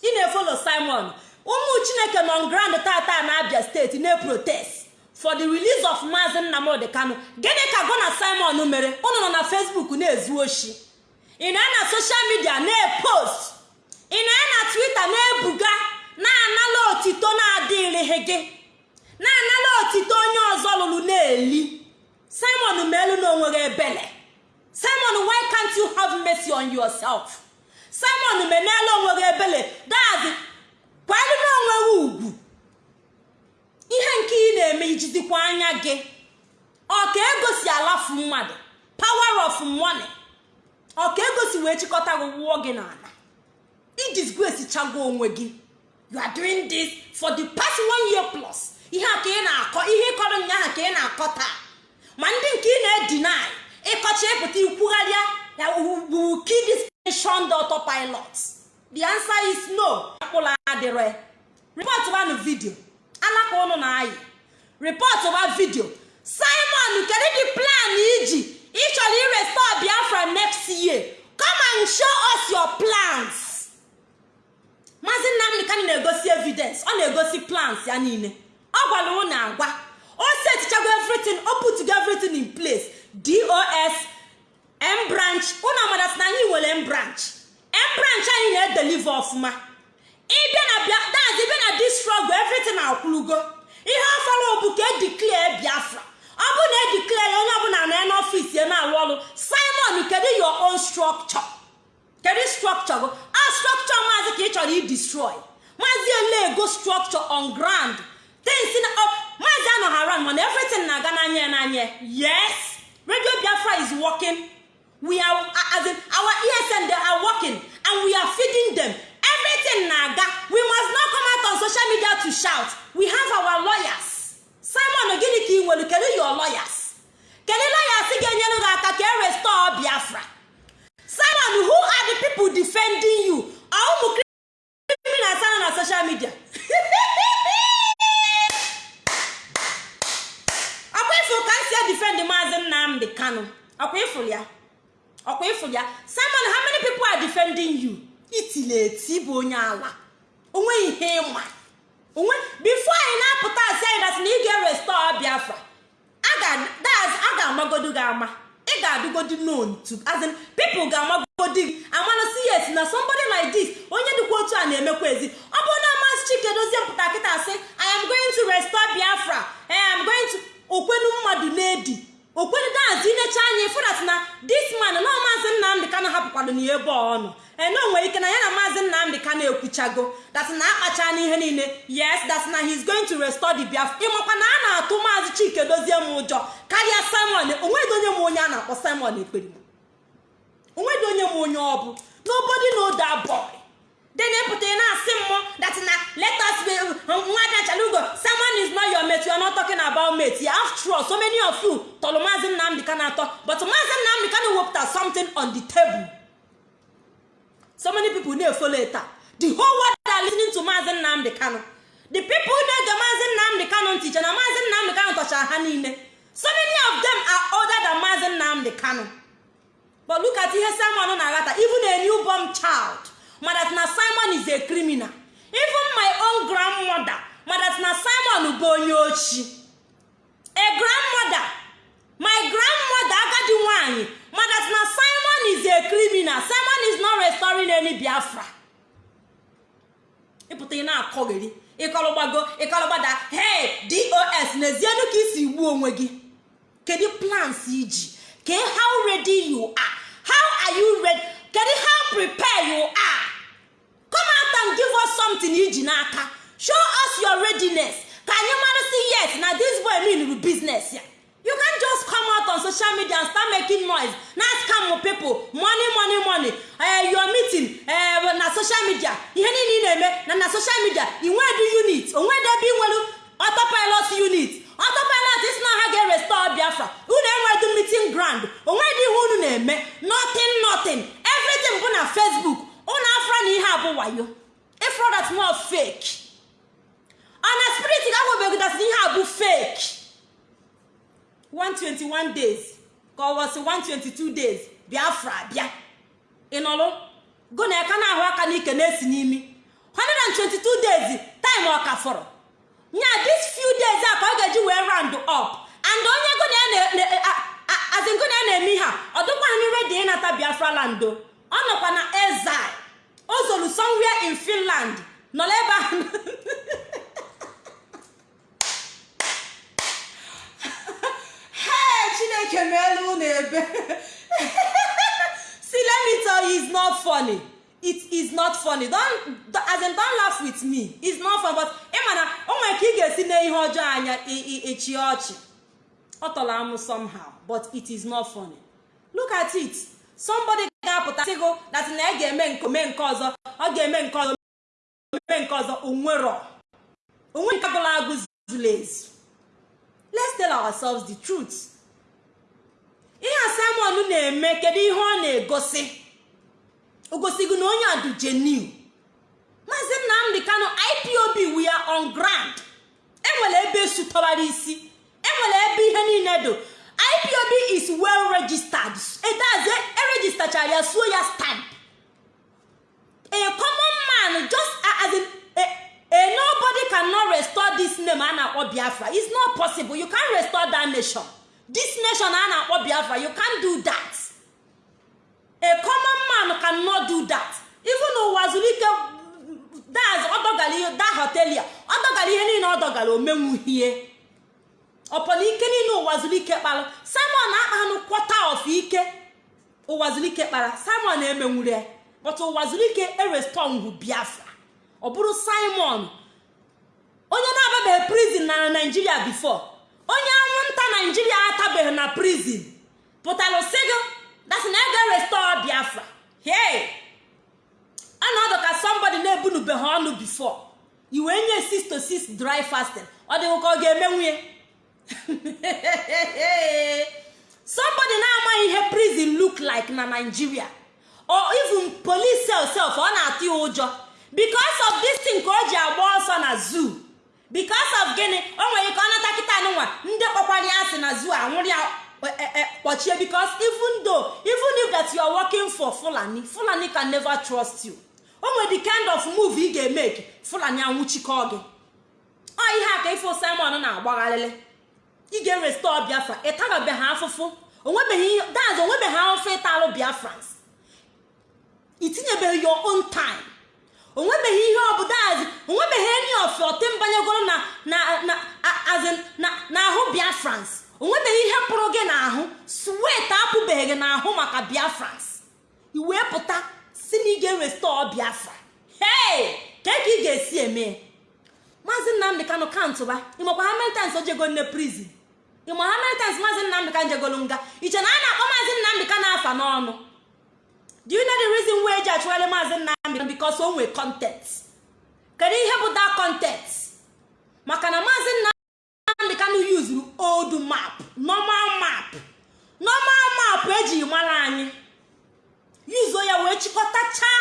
Ị na-efolo simon. Ụmụ chineke nọ grand tata na abia steeti na-protest for the release of maazị nnamdị kano gịnị ka gụ na simon mere? Ụnụ nọ na facebook na-ezu oshi. Ị na na soshal midia na-epost ị na na twitter na-ebuga na-anala otito na-adịrịghị gị. Na-anala otito onye ọzọ lụrụ na-eli. Simon meelu na o nweghị ebele. Simon why can't you have mercy on yourself? Simon menela o nweghị ebele. Dazi kwalụ na o nweghị ugwu. Ihe nke ị na-eme ijidikwa anya gị. Ọ ka egosi alafu mmadụ? Power of money. Ọ ka egosi wee chịkọta gị wụọ gị n'ala. Idisgrace chago onwe gị. You are doing this for the past one year plus. Ihe a ka ị na-akọ ihe ịkọrọ nyaahụ ka ị na-akọ taa. Ma ndị nke ị na-edinai ịkọcha ịpụta ikwugharịa nation the autopilot the answer is no. Akpụla adịrọ report banụ vidio alaka ụnụ na ayị report ba vidio simon kedu the plan iji ịchọrọ irestore biafra next year. Come and show us your plans. Maazị nnamdị kani na-egosi evidence. Ọ na-egosi plans ya niile. Ọ gwara ụnụ agwa o setichago everything. O putgo everything in place. Dos m branch. Ụnụ amadasị na anyị nwere m branch. M anyị na-edelive ọfụma. Ịbịa na daz ịbịa na akwụlugo. Ihe ọfọrọ bụ ka edeclare biafra. Ọ bụ na edeclare ya onye ọbụla na n'ọfịs ya na-arụ ọrụ. Simon kedu your own structure? Kedu structure go a structure maazị ka ị chọrọ idestroy maazị elego structure on ground? Things na maazị anọghara mana everything na-aga n'anya ya n'anya. Yes radio biafra is working. We are our esn they are working and we are feeding them. Everything na-aga. We must not come out on social media to shout. We have our lawyers. Simon gịnị ka ị nwere? Kedu your lawyers? Kedu lawyers ga-enyere gị aka ka e restore biafra? Simon who are the people defending you? Are ụmụ criminals na social media? ifụ ka si defend maazị nnamdị ọkwa ifụ ya? Ọkwa ifụ ya? Simon how many people are defending you? Itili eti bụ onye ala. Onwe ihe ịma. Onwe bifo anyị na-apụta asị anyị na ị ga-erestore biafra a ga-amagodu gị ama. Ị ga-adụgodi known to as in people ga-amagodi gị. Amanụsị yes na somebody like this onye dịkwa otu a na-emekwa ezi. Ọ bụrụ na amasị chike dozie mpụta kịta sị i am going to restore biafra. I am going to okwenu mmadụ na-edi. Okwenu dazi inecha anya ịfụdat na this man na maazị nnamdị ka na-ahapụkwado na ebe ọnụ ene nwere ike na ya na maazị nnamdị ka na-ekwuchago dat na akpacha n'ihe niile. Yes that na he is going to restore the biafra. Ịmakwa na a na-atụ maazị chike dozie m ụjọ ka karịa simon onwedị onye m onye a na-akpọ simon ekperima onwedị onye m onye ọ bụ. Nobody know that boy. Then ịpụta ị na-asị mmụọ that na let us be nwada chalugo someone is not your mate you are not talking about mate. Yeah, after all so many of you tọrọ maazị nnamdị ka na-atọ but maazị nnamdị ka na-ewepụta something on the table. So many people na-efolo taa the whole world are listening to maazị nnamdị kano. The people na-ege maazị nnamdị kano ntị che na maazị nnamdị kano tọchara ha niile so many of them are older than maazị nnamdị kano. But look at ihe simon na-aghata even a newborn child. Madat na simon is a criminal. Even my own grandmother madat na simon bụ onye ochi. A grandmother my grandmother agadi nwanyị madat na simon is a criminal. Simon is not restoring any biafra. Ịpụta ị na-akọgheri ịkọlụgbago ịkọlụgbada hey dos n'ezienu ka isi gbuo onwe gị. Kedu plans iji ke how ready you are? How are you ready? Kedu how prepared you are come out and give us something iji n'aka show us your readiness. Ka anyị mara si yes? Na this boy mean business ya you can just come out on social media and start making noise. Na scam people. Money money money. Uh, your meeting uh, na social media. Ihe niile ị na-eme na na social media inwedu unit. Onwedu ebe ị nwere autopilot unit. Autopilot isi na ha ga-erestore biafra. Unu enwedu meeting ground. Onwedu ihe unu na-eme. Nothing nothing. Everything bụ na facebook unu afra na ihe abụ wayo ifro that not fake. Ana spirit that ihe a bụ fake. 121 days. Ka ọ wọsị 122 days biafra bịa. Ịnọlụ go na aka na-ahụ aka n'ike na-esi n'imi. 122 days time ọ ka fọrọ. Nya this few days a ka ọ ga-eji wee round up. And onye go na ya na-eme ihe a ọ dịkwaghị redi ịnata biafra lando ọ nọkwa na ezil o zoro somewhere in finland. Nọ ebe ahụ chineke meelu unu ebe. See let not funny. It is not funny. Don't as in don't laugh with me. It's not funny but ị mana o nwere ka ị ga-esi na ihe ọjọọ anya echi ọchị. Ọ tọrọ amụ somehow but it is not funny. Look at it. Somebody ga-apụta sịgo that na ị ga-eme nke ome nke ọzọ. Ọ ga-eme nke ọzọ eme nke ọzọ onwero onwe nke agụla agụ zuru ezu let's tell ourselves the truth. Ihe a na-eme kedu ihe ọ na-egosi? O gosigo na onye adu genuine. Maazị nnamdị kano ipob we are on ground. Enwere ebe sutọbara isi. Enwere ebe ihe niile do ipob is well registered. Edazi erejistachara ya suo ya stamp. A common man just as in a, a nobody cannot restore this name a na-akpọ biafra it's not possible. You can't restore that nation. This nation a na-akpọ biafra you can't do that. A common man cannot do that. Even ụwa zuru ike daz ọdọgara da hotelia ọdọgara ihe niile ọdọgara omenwuhie ọpọna ike niile ụwa zuru ike kpara simon akpanụ kwọta of ike. Ụwa zuru ike kpara. Simon emenwure but ụwa zuru ike erestongwu biafra. Ọ bụrụ simon onye na-ababeghị prison na naijiria before onye anwụnta naijiria atabeghị na prison pụtara sigo that's na ega restore biafra. Hey! Ọnọdụ ka somebody na-ebunubeghị ọnụ before. Iwe nye 6 to 6 dry fasting. Ọ dịghị ka ọ ga-eme nwunye somebody na-amaghị ihe prison look like na nigeria. Or even police self ọ na-atụ ya ụjọ. Because of this thing ka o ji agba ọsọ na zoo. Because of gịnị? O nwere ike ọ nata kịta nwa. Ndị kpọkwara ya asị na zoo anwụrụ ya kpọchie. Because even though even if that you are working for fulani fulani can never trust you. O nwere the kind of move ị ga-emeke fulani anwụchikọ gị. Ọ ihe a ka ifo simon na-agbagharịrị ị ga-erestọ biafra. Ịtarabeghị afụfụ. Onwebeghị daz onwebeghị afụfụ ịtalụ biafrans itinyebeghị your own time. Onwebeghị ihe ọbụla azi onwebeghị enyi of azin na na ahụ biafrans onwebeghị ihe pụrụ gị n'ahụ swet apụbeghị gị n'ahụ maka biafrans i wee pụta si na ị ga-erestọ biafra hei ka ka ị kanụ kantụba ịmakwa ha mentans ojego nne prizin ịma ha maazị nnamdị ka njegolu nga iche na a na-akpọ maazị nnamdị ka na-afa n'ọnụ? Do you know the reason eji achụgharị maazị nnamdị because o nwee content kedu ihe bụ that content maka na maazị nnamdị kanụ yuzuru old map normal map. Normal map eji mara anyị. Yuzuo ya wee chịkọtachaa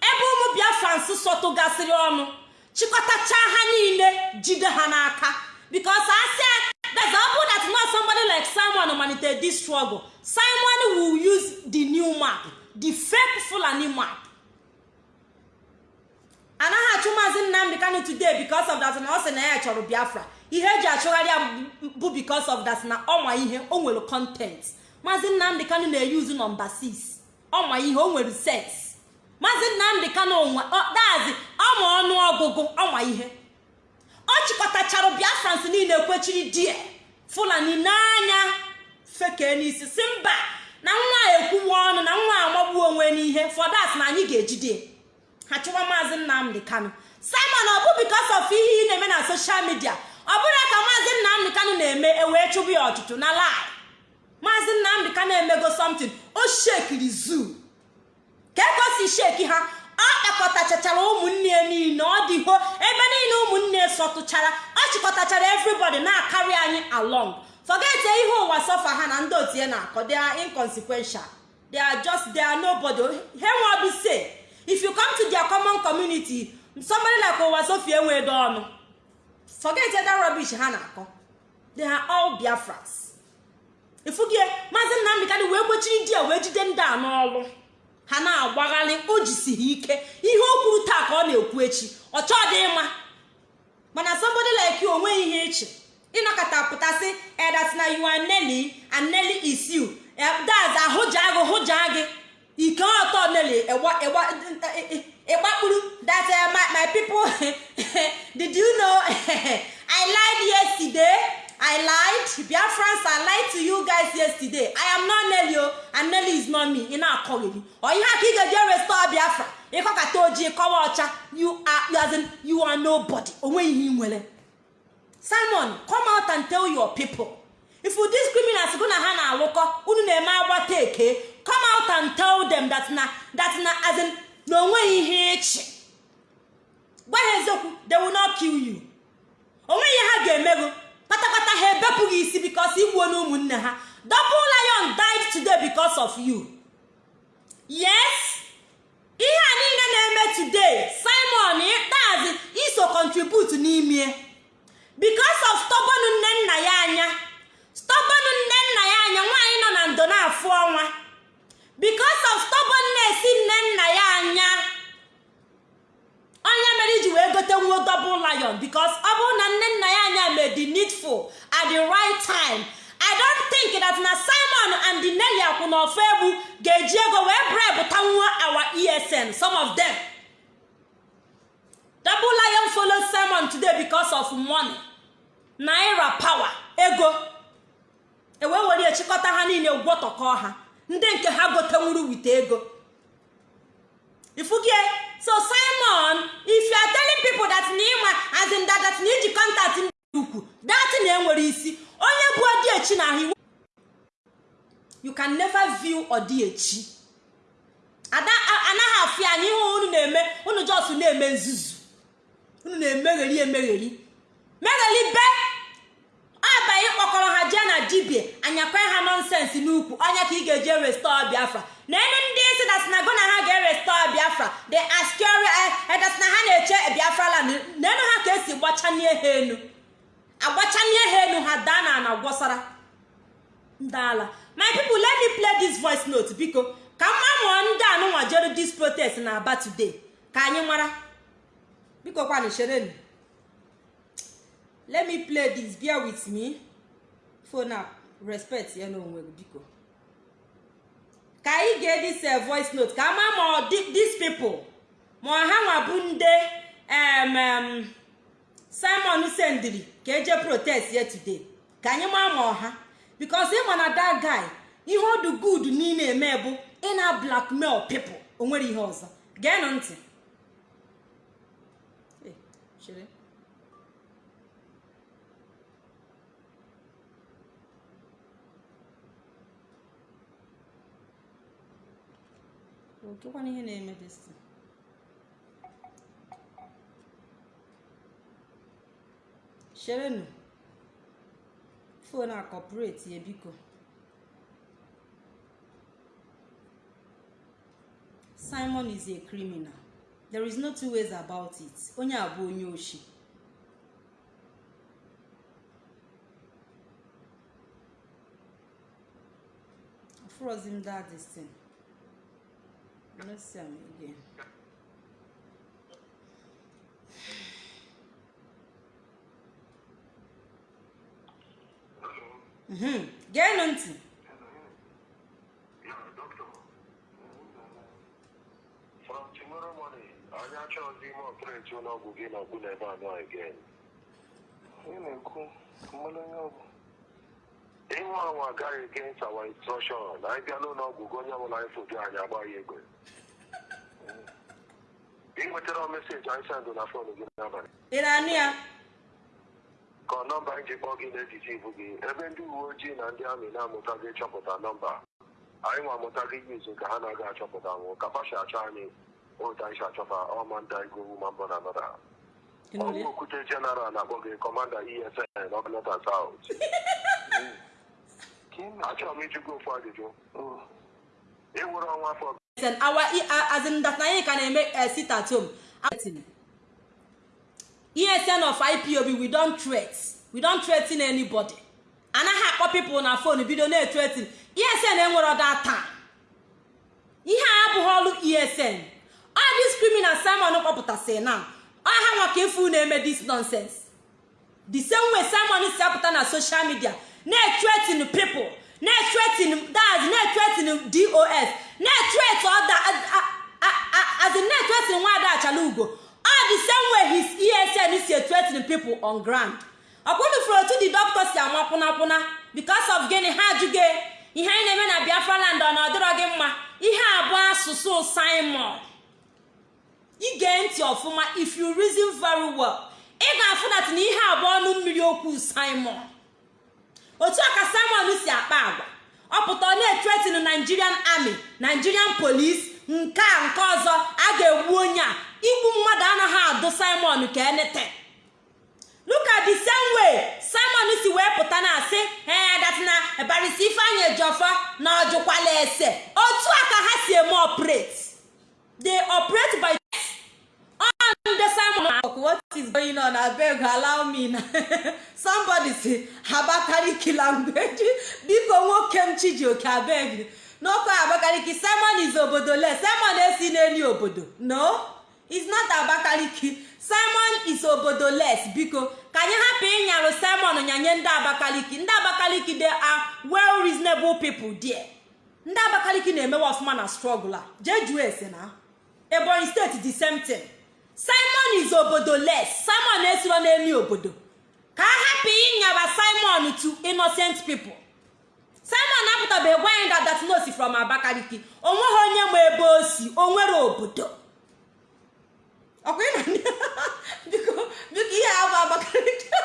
ebe ụmụ biafrans sọtụgasịrị ọnụ. Chịkọtachaa ha niile jide ha n'aka. Because asị that's ọ bụrụ that not somebody like simon malitere this struggle simon will use the new map the fake fulani map anaghị achụ maazị nnamdị kanu today because of that na ọ sị na ya chọrọ biafra. Ihe eji achụgharị bụ because of that na ọma ihe o nwere content. Maazị nnamdị kanu na-eyuzu nọmba 6 ọma ihe o nwere sens maazị nnamdị kanu dazi ọma ọnụ ọgụgụ ọma ihe. Ọ chịkọtachara biafrans niile kwechiri die fulani n'anya fekee n'isi si mba na nwa ekwuwa ọnụ na nwa amagbuo onwe n'ihe fọdat na anyị ga-ejide ha chụwa maazị nnamdị kanu. Simon ọ bụ bikos of ihe ị na-eme na soshal midia ọ bụrụ ka maazị nnamdị kanu na-eme ewee chụbụ ya ọtụtụ na lai maazị nnamdị kanu emego somtin o shekiri zoo. Ka ego sheki ha ọ kpakọtachachara ụmụnne niile ọ dịho ebe niile ụmụnne sọtụchara ọ chịkọtachara everybody na-akarị anyị along. Forget ihe ụwa sọfa ha na ndị otu ya na-akọ they are inconsequential. They are just they are nobody. He nwa say if you come to their common community somebody like ụwa sofi enwedo ọnụ. Forget that rubbish ha na-akọ. They are all biafras ifugie maazị nnamdị kadị wee gbechiri di ya wee jide ndị a n'ọlụ. Ha na-agbagharị o jisighị ike. Ihe o kwuru taa ka ọ na-ekwu echi ọ chọọ dị mma mana somebody like you o nweghị ihe echi ịnọkọta pụtasị edat na you are Nelly and daz ahụja gị hụja gị. Ike ọtọ Nelly ịgbakpuru that my, my people did you know? I lied yesterday. I lied. Biafrans I lied to you guys yesterday. I am not Nelly o and Nelly is not me. Ị na-akọghị ọ ihe aka ị ga-eje restore Biafra. Ịkọkata ojii kọwa ọcha. You are as in you are nobody. Simon come out and tell your people. If dis criminals gụ na ha na-alụkọ unu na-eme agbata eke come out and tell them that na that na as in na o nweghị ihe ha they will not kill you. Onweghị ihe ha ga-emego kpatakpata ha ebepụghị isi bikos igbuo na ụmụnne ha. Double lion died today because of you. Yes? Ihe a niile na-eme today simon ikpeazụ iso contribute n'ime. Because of stubborn nne nna ya anya stubborn nne nna ya anya nwaanyị nọ na ndo na-afụ ọnwa. Because of stubbornness nne nna ya anya onye mere iji wee gote nwuo double lion because ọ bụrụ na nne nna ya anya made the needful at the right time i don't think that na simon and the nelly akwụ na ofe egbu ga-eji ego wee bribe tanwuo our esn some of them. Double lion follow simon today because of money. Naira power ego. Ewee were chịkọta ha niile gwọtọkọ ha. Ndị nke ha gotenwuru wite ego. Ifugie so simon if you are telling people that na ịma as in that that na iji contact ndị ukwu that na enwere isi onye bụ odiechi na ahụ you can never view odiechi anaghị afịa anya ihe unu na-eme unu jos na-eme nzuzu. Unu na-emegheri emegheri megheri be abaghị kpọkọrọ ha jee na dibia anyakwa ha nọnsensị n'ukwu. Onye ka ị ga-eje restore biafra. Na enu ndị isi na sinago na ha ga-erestore biafra. The askari edas na ha na-eche biafra land. N'enu ha ka esi gbachanie ha enu. Agbachanie ha enu ha daa na ana gwọsara. Ndị ala my people let me play this voice note biko. Ka mma mụọ ndị anụnwa jere this protest na aba today. Ka anyị mara. Biko kwanụ cherenu let me play this. Bear with me. Phone up respect ya n'onwe gị biko ka anyị gee this uh, voice note? Ka ama ma these people? Ma ha nwa bụ nde um, um, simon sendiri ka eje protest ya today? Ka anyị maa ma ọha because ịma na that guy ihe ọdụ good niile eme bụ ị na blackmail people. O nwere ihe ọzọ. Geenụ ntị. Okekwana ihe na-eme dịsị cherenu fon a kọpụreti ya biko. Simon is a criminal. There is no two ways about it. Onye a bụ onye oshi. Afrozi m let's see am again Mhm. geenụ ntị gị na ọgwụ ọgwụ Ịnwe anwa agaghị against our instruction. Anyị bịa n'ụlọọgwụ gị onye ọbụla anyị foto anyị agba ya egbe. Ị nwetara meseji anyị sendụ na fon gị n'abalị. ị na-anụ ya Ka ọ nọmba anyị ji kpọọ gị n'etiti ibu gị ebe ndị uwe ojii na ndị amị na-amụtaghị ịchọpụta nọmba. Anyị nwa amụtaghị yuzu ka ha na-aga achọpụta nwụ ka fashi achọ anyị otu anyị si achọta ọma ndị anyị gowu ma mbọ na nọda. Ọgwụ okwute jeneral na-akpọ gị kọmanda ESN ị na Achọrọ m ịjụ gị ofu ajụjụ. Oh, Ị wụrụ ọnwa afọ Listen, our as in that na anyị eh, home. Acting. esn of ipob we don threat. We don threaten anybody. Anaghị akpọ people na phone bido na-threaten. Esn enwere data. Ihe a abụghị ọrụ esn all this criminal simon kpọpụtasị na ọha nwa ka na-eme this nonsense. The same way simon si apụta na social media na-threaten people. Na-threaten dad na-threaten dos na-threat ọda as in na-threaten nwaada achala ugo all the same way his esn si threaten people on ground. Ọkwụnufuru otu the doctor si ama kwụnakwụna because of gịnị? Ha ajụghị ihe anyị na-eme na biafra land ọ na ọdịrọ gị mma? Ihe a bụ asụsụ simon. Ige ntị ọfụma if you reason very well ị ga-afụ dat na ihe abụọ ọnụ mmiri okwu simon. Otu a ka si akpa agwa. Ọ pụta ọ na-etretin nigerian army nigerian police nke a nke ọzọ a ga-egbu onye a. Igbu mmadụ anaghị adụ simon ka enete. Look at the simon si wee pụta na asị ee dat na barisi ifeanyị ejọfọ na ọjụkwala ese. Otu a ka ha si eme operate. They operate by the simon what is going on? Abeg allow me na somebody say abakaliki language. Biko nwoke m chijioke abeg n'ọkụ abakaliki simon is obodo le simon esi n'elu obodo. No is not abakaliki. Simon is obodo les biko ka anyị hapụ ịnyarụ simon nyanye ndị abakaliki. Ndị abakaliki they are well reasonable people there. Ndị abakaliki na-emewe ọfụma na struggle a. Jee jụọ ese na. Ebonyi steeti the same thing. Simon is obodo les simon esiro n'elu obodo. Ka a hapụ ịnyaba simon to innocent people. Simon apụtabeghị gwa no si from abakaliki. O nweghị onye ma ebe o si o nwere obodo biko ihe a bụ abakaliki.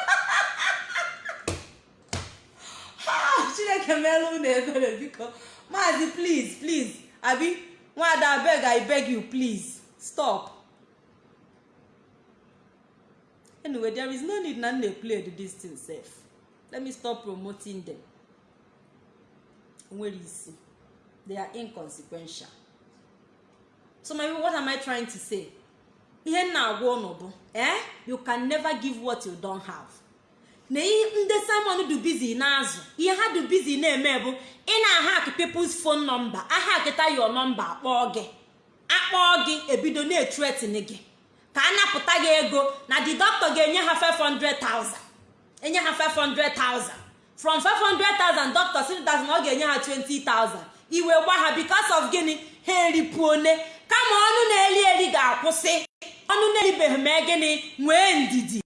Chineke meela unu ebere biko. Maazi please please. Abi nwada abeg i beg you please. Stop. Anyway there is no need na m na-play this sef. Let me stop promoting them. Nwere isi. They are inconsequential. So my what am i trying to say? Ihe m na-agwa ụnụ bụ eh? You can never give what you don't have. Na ndị simon du bizi na-azụ ihe ha du bizi na-eme bụ ị na-ahak people's phone number. Ahakịta your number akpọọ gị. Akpọọ gị ebido na-etretin gị. Ka a napụta gị ego na the doctor ga-enye ha 500,000 enye ha 500,000 from 500,000 doctor si na ọ ga-enye ha 20,000 iwe gba ha because of gịnị? Ha eripuone. Kama ọnụ na-eri eri ga-akwụsị. Ọnụ na-eribeghị mee gịnị? Nwee ndidi.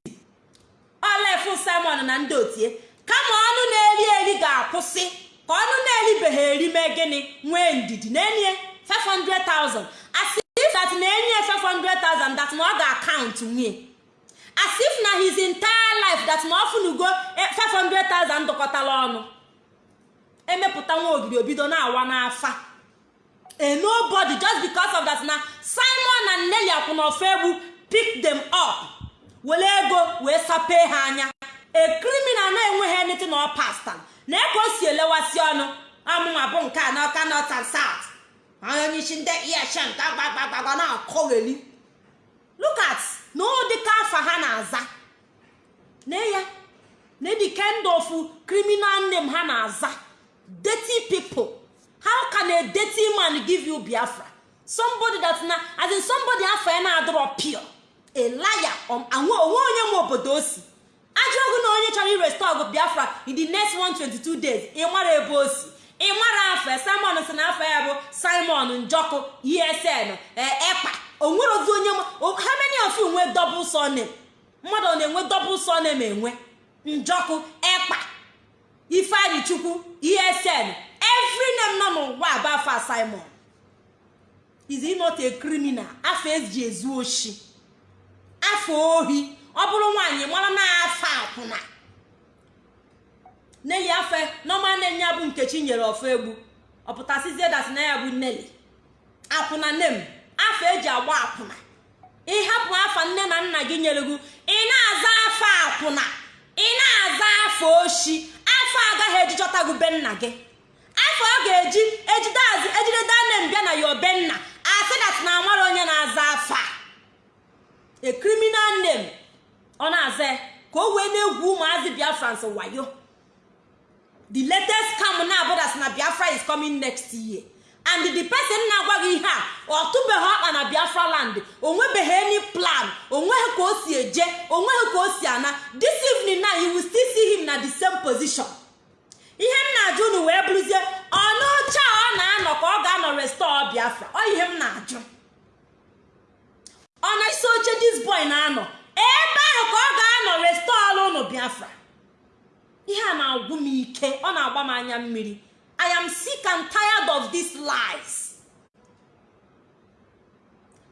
Olefu simon na ndị otie. Kama ọnụ na-eri eri ga-akwụsị. Ka ọnụ na-eribeghị eri mee gịnị? Nwee ndidi. Na-enye 500,000 asị that na-enye 500,000 that na ọ ga-akaụntụ nwunye as if na his entire life that na ọfụnugo 500,000 dọkọtara ọnụ. Emepụta nwa ogiri obido na-awa n'afa. Nobody just because of that na simon na nneli akwụnọfe egwu pick them up. Were ego wee sapee ha anya. A criminal na-enweghị anything na pasta na eke o si elewasị ọnụ. Amụma bụ nke a n'ọka north and south. Onye isi ndị eshen ka gbagbagbaga na-akọgheli look at na ụdịka afa ha na-aza na ya. Na the kind of criminal name ha na-aza dirty people. How can a dirty man give you biafra? Somebody that na as in ya na-adọrọ pure. A liar. Onwe onye nwe obodo o si ajọ ọgụ na onye chọrọ irestọgụ biafra in the next 122 days. Ị mara ebe o si ị mara afọ simon si na afọ ya bụ simon njọkụ esn ekpa. Onwere ozi onye ha many of nwe double surname? Mmadụ na-enwe double surname enwe? Njọkụ ekpa. Ifeanyi chukwu esn every name nọ n'ụwa bụ afọ simon. He not a criminal? Afọ eji ezu oshi. Afọ ohi. Ọ bụrụ nwaanyị mara na afọ akwụna neli afọ nọma nne ya bụ nkechi nyere ọfọ egbu. Ọpụtasizie dat na ya bụ neli akwụna nne m afọ eji agba akwụna. Ịhapụ afa nne na nna gị nyere gị ị na-aza afọ akwụna ị na-aza afọ oshi. Afọ agaghị ejijọta gị be nna gị. Afọ ọ ga-eji ejideazi ejide danem bịa na ya obe nna. Asị dat na amara onye na-aza afọ a. A criminal name. Ọ na-aza ka o wee na-egwu ụmụazị biafrans wayo. The latest scam na-abụdas na biafra is coming next year. And the person na-agwa gị ihe a ọ tụbeghị ọkpa na biafra land onwebeghị any plan o nweghị ka o si eje o nweghị ka o si ana. This evening now you will still see him na the same position. Ihe m na-ajụ unu wee bụrụzie ọnụọcha ọ na-anọ ka ọ ga-anọ restore biafra? Ọ ihe m na-ajụ. Ọ na isi oche dis boy na-anọ? Ebe ahụ ka ọ ga-anọ restore ụnụ biafra? Ihe a na-agwụ m ike ọ na-agba m anya mmiri. I am sick and tired of these lies.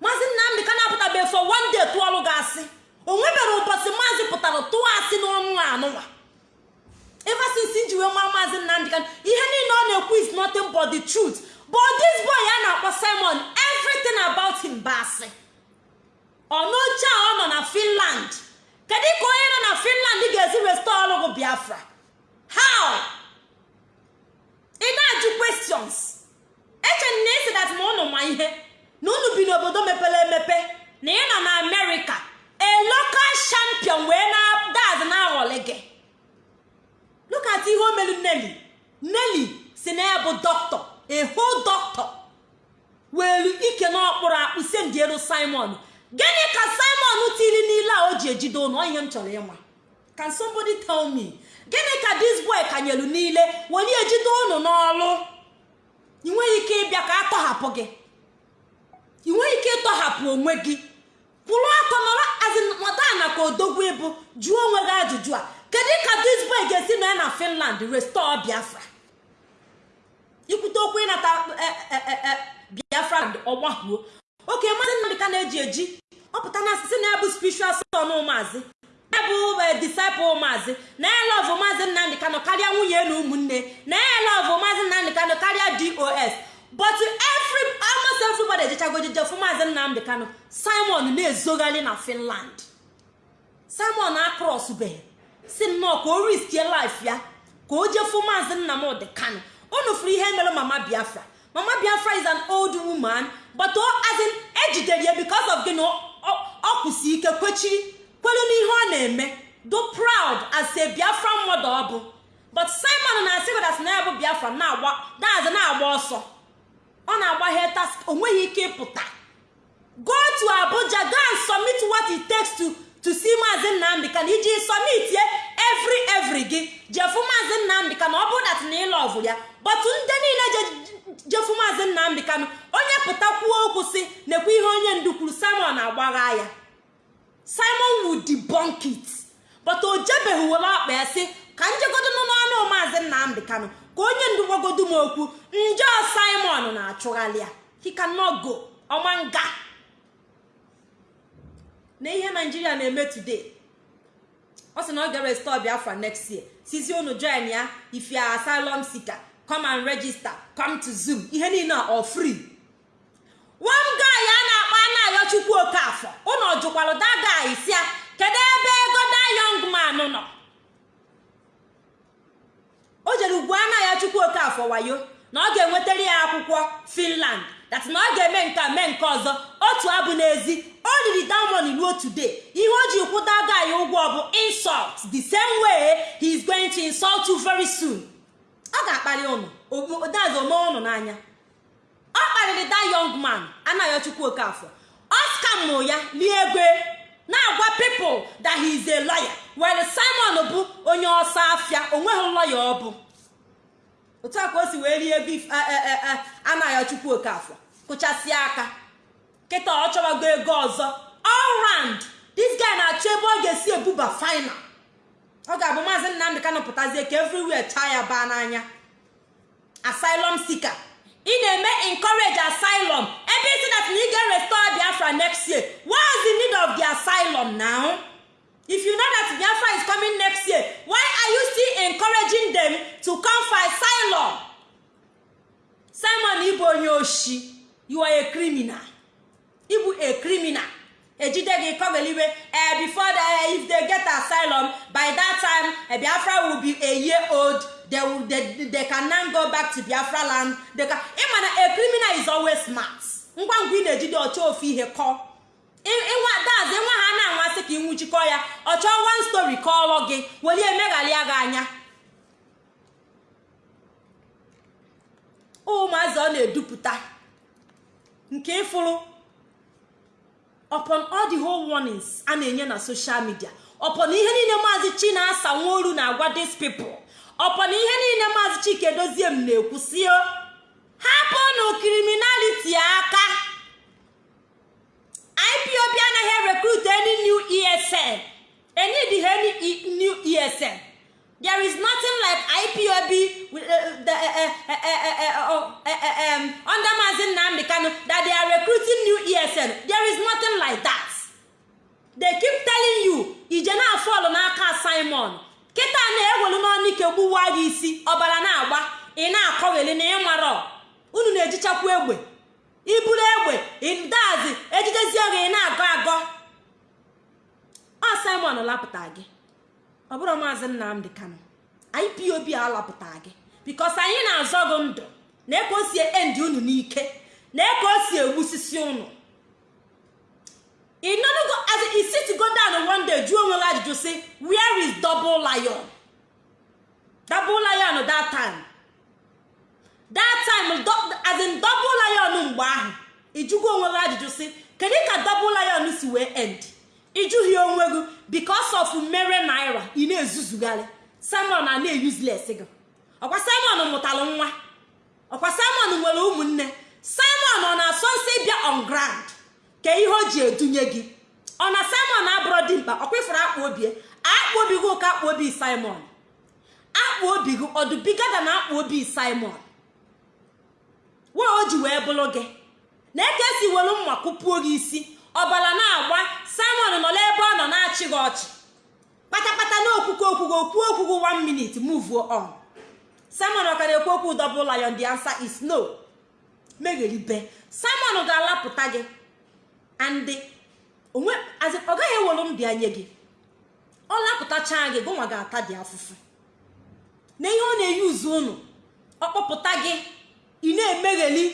Maazị nnamdị ka na-apụtabeghị for one day tụọlụ gị asị o nwebere ụbọchị maazị pụtara tụọ asị n'ọnụ anụnwa. Ever since nji wee nwa maazị nnamdị ka ihe niile ọ na-ekwu is nothing but the truth. But this boy a na-akpọ simon everything about him bụ asị. Ọnụoche a ọ nọ na finland. Kedu ka onye nọ na finland ga-esi restore ọrụ gị biafra. How? Ị na-ajụ questions. Eche na esi dat ma ụnụ ma ihe na unu bi n'obodo mepere emepe na ị nọ na amerịka a local champion wee na daz na-aghọlị gị. Look at ihe o melu neli neli si na ya bụ dọkịta a whole doctor. Welu ike n'ọkpụrụ akpụ sendielu simon. Gịnị ka simon tiri n'ile a o ji ejide ụnụ? Ihe m chọrọ ịma. Can somebody tell me? Gịnị ka this boy kanyelu niile weli ejide ụnụ n'ọlụ? Ị ike ịbịa ka a tọhapụ gị. Ị nweghị ike ịtọhapụ onwe gị. Kwụrụ ọtọ nọrọ azịnọdana ka odogwu ịbụ jụọ onwe gị ajụjụ a. Kedu ka this boy ga-esi nọ ya na finland restore biafra? Ikwute okwu ịnata biafra ọgbahuo. Oke maazị nnamdị na-eji eji. Ọpụta na asịsị na bụ spiritual son maazị ya bụ disciple maazị na ya lọvụ maazị nnamdị kanụ karịa nwunye na ụmụnne na ya lọvụ maazị nnamdị kanụ karịa dos but every almost everybody ejechago jeje fụ maazị nnamdị kanụ simon na-ezogharị na finland. Simon akrọsbeghị si nnọọ ka o riskie life ya ka o jee fụ maazị nnamdị kanụ unu fụrụ ihe mere mama biafra. Mama biafra is an old woman. But as in ejidere ya because of gị na ike kwechiri kwelu n'ihe ọ na-eme. Do proud as a biafra mmadụ ọ bụ. But simon na-asị godat na ya bụ biafra na-agba na-agba ọsọ. Ọ na-agba hetas o nweghị ike ịpụta. Go to abuja go and submit what it takes to to see maazị nnamdị ka na iji submit ye every every gị jefu maazị nnamdị ka na ọ bụ dat na ya but ndị niile jefu maazị nnamdị kanụ onye pụta kwuo okwu si nekwa ihe onye ndu kwuru simon agbagha ya. Simon would debunk it. But o jebeghị were ọkpa ya si ka njegodo nọ n'ọnụ maazị nnamdị kanụ ka onye ndu gwagodo m okwu njọ simon na-achụghalị ya. He cannot go. Ọma nga. Na ihe naijiria na-eme today ọ sị na ọ ga-restore biafra next year. Sizi unu join ya. If you are asylum seeker come and register. Come to zoom. Ihe niile ọ free. One guy a na-akpọ anayo chukwu okafọ ụnọ jụkwalụ si ya kedu ebe ego da young man nọ? O jere ugwu anaghị chukwu okafọ wayo. Na ọ ga-enwetara ya akwụkwọ finland. That na ọ ga-eme nke mee nke ọzọ. Otu abụ n'ezi. O riri diamond ruo today ihe o ji kwụda guy ụgwọ bụ insult. The same way he is going to insult you very soon. Ọ ga-akparị ụnụ odazi ome ụnụ n'anya. Ọ kparịrị that young man anaghị chukwu okafọ ọ skamụ ya lie ego na-agwa people that he is a lawyer. Were simon bụ onye ọsọ afịa o nweghị lọya ọ bụ. Otu a ka o si wee rie ego anaghị chukwu okafọ kụchasịa aka. Kịta ọ chọwago ego ọzọ. Round this guy na-achọ ebe ọ ga-esi ebuba final. Ọ ga-abụ maazị nnamdị kanụ pụtazie ka everywhere chaa ya baa n'anya. Asylum seeker. Ị na-eme encourage asylum. Ebe isi na ị ga-restore biafra next year what is the need of the asylum now? If you know that biafra is coming next year why are you still encouraging them to come for asylum? Simon ịbụ onye oshi you are a criminal. Ịbụ a criminal. Ejide gị kọgeliwe eh, before the, if they get asylum by that time eh, biafra will be a year old. They, will, they, they can now go back to biafra land. They can ịma na a criminal is always smart. Ngwa ngwa ị na-ejide ọchọ ofu ihe ịnwa dazi nwa ha na-anwasị ka ịnwụchikọ ya. Ọ chọọ one story kọọrọ gị. Were emeghalịa gị anya. Ụmụazị ọ na-edupụta. Nke ịfụrụ upon all the whole warnings a na-enye na social media. Upon ihe niile maazị chinasa nworu na-agwa these people. Upon ihe niile maazị chike dozie m na-ekwusio hapụnụ criminality aka. Ipob anaghị recruit any new esn enidghị any new esn there is nothing like ipob under mazi nnamdi kanu that they are recruiting new esn there is nothing like that. They keep telling you ije na-afọlụ n'aka simon. Kịta na-ewelu n'ọnụ ike gbuwa gị isi ọbara na-agba ị na-akọgheli na ịmarọ unu na-ejichakwu egbe. Iburu egbe dazi ejidezie gị ị na-agọ agọ. Ọ simon lapụta gị. Ọ bụrụ maazị nnamdị kano ipob alapụta gị. Bikos anyị na-azọ gị ndụ. Na eke o si endi unu n'ike. Na eke o si egbusisi unu. Ịnọnugo as i sit go down one day jụọ ajụjụ si where is double lion? Double lion that time. Mgbe ahụ ịjụgo onwe ajụjụ si kedu ka double lion si wee end? Ịjụghị onwe gị because of mere naira ị na-ezuzugharị. Simon a na-eyusless gị. Ọkwa simon mụtalụ nwa. Ọkwa simon nwere ụmụnne. Simon ọ na-asọ nsọ ịbịa on ground? Ka ihe o ji edunye gị. Ọ na simon abụrụ dị mkpa? Ọkwa obi akpụ obi gị ụka akpụ obi simon. Akpụ obi gị ọdụbigada na akpụ obi simon? Wee o ji wee bụrụ gị. Na eke si were mma kụpuo gị isi. Ọbara na-agba. Simon nọ n'ebe ọ nọ na-achị gị ọchị. Kpatakpata na okwukwe okwugo okwu okwugo one minute move on. Simon ọka na-ekwu okwu double lion the answer is no. Megheribe. Simon ga-alapụta gị. And onwe ọ gaghị ewelu m bịa nye gị. Ọ lapụtacha gị gụnwa ga-ata dị afụfụ. Na ihe ọ na-eyi uzu unu ọ kpọpụta gị ị na-emegheli.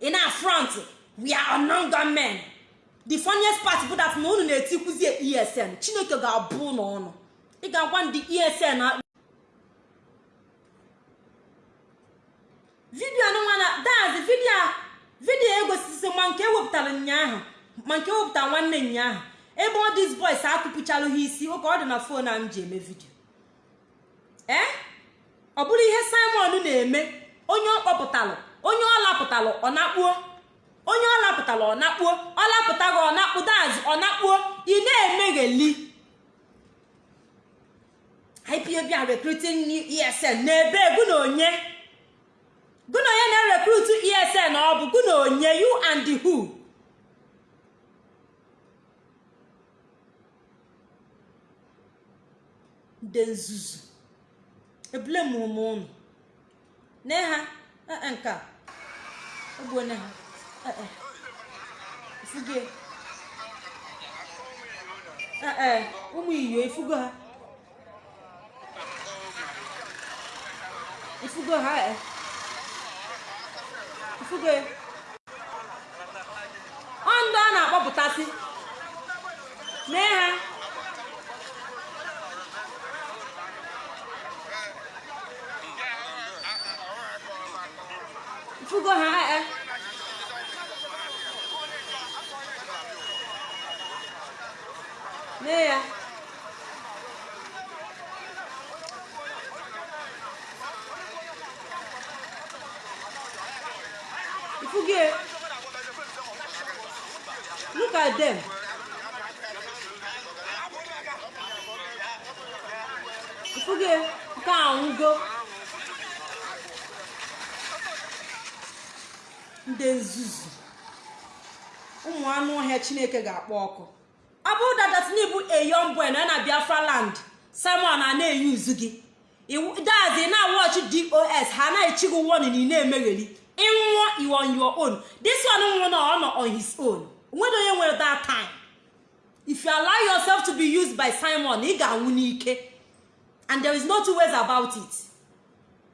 Ị na-afront we are men the funniest part bụ that na unu na-etikwuzi esn chineke ga-abụ n'ọnụ ị ga-agwa ndị esn na vidio nwa na dazi vidio vidio egosisi ma nke ewepụtara ụnyaahụ ma nke ewepụtara nwanne ụnyaahụ. Ebe ọ dis boys akụpụchalụ ha isi ụka ọ dị na fon a m ji eme vidio ee ọ bụrụ ihe simon na-eme onye ọ kpọpụtalụ onye ọ lapụtalụ ọ nakpuo? Onye ọ lapụtara ọ nakpuo? Ọ lapụta gị ọ nakpu dazi ọ nakpuo? Ị na-emegheli. Ipob recruiting esn n'ebe gụ na na-erekrut esn ọ bụ? Gụ na and the who? Ndị nzuzu. Ebule m ụnụ ne ha. Nke a. Ha. Ifugo eh, ụmụ iyo ifugo ha ifugo ha eh. ifugo ọ ndị ọ na-akpọpụtasị mee ha ifugo ha eh. Mee ya ifugo ya. look at them ifugo ya, nke a nwụgo ndị nzuzu ụmụ anụ ọhịa chineke ga-akpọ ọkụ ọ bụrụ dadatini bụ eyon boy na na biafra land simon a na-eyuzu gị. Dazi na watch dos ha na-echi gị warning ị na-emegheri. Ịnwụọ you on your own. This one nwụrụ na ọ nọ on his own. Onwere onye nwere that time. If you allow yourself to be used by simon ị ga-anwụ n'ike. And there is no two ways about it.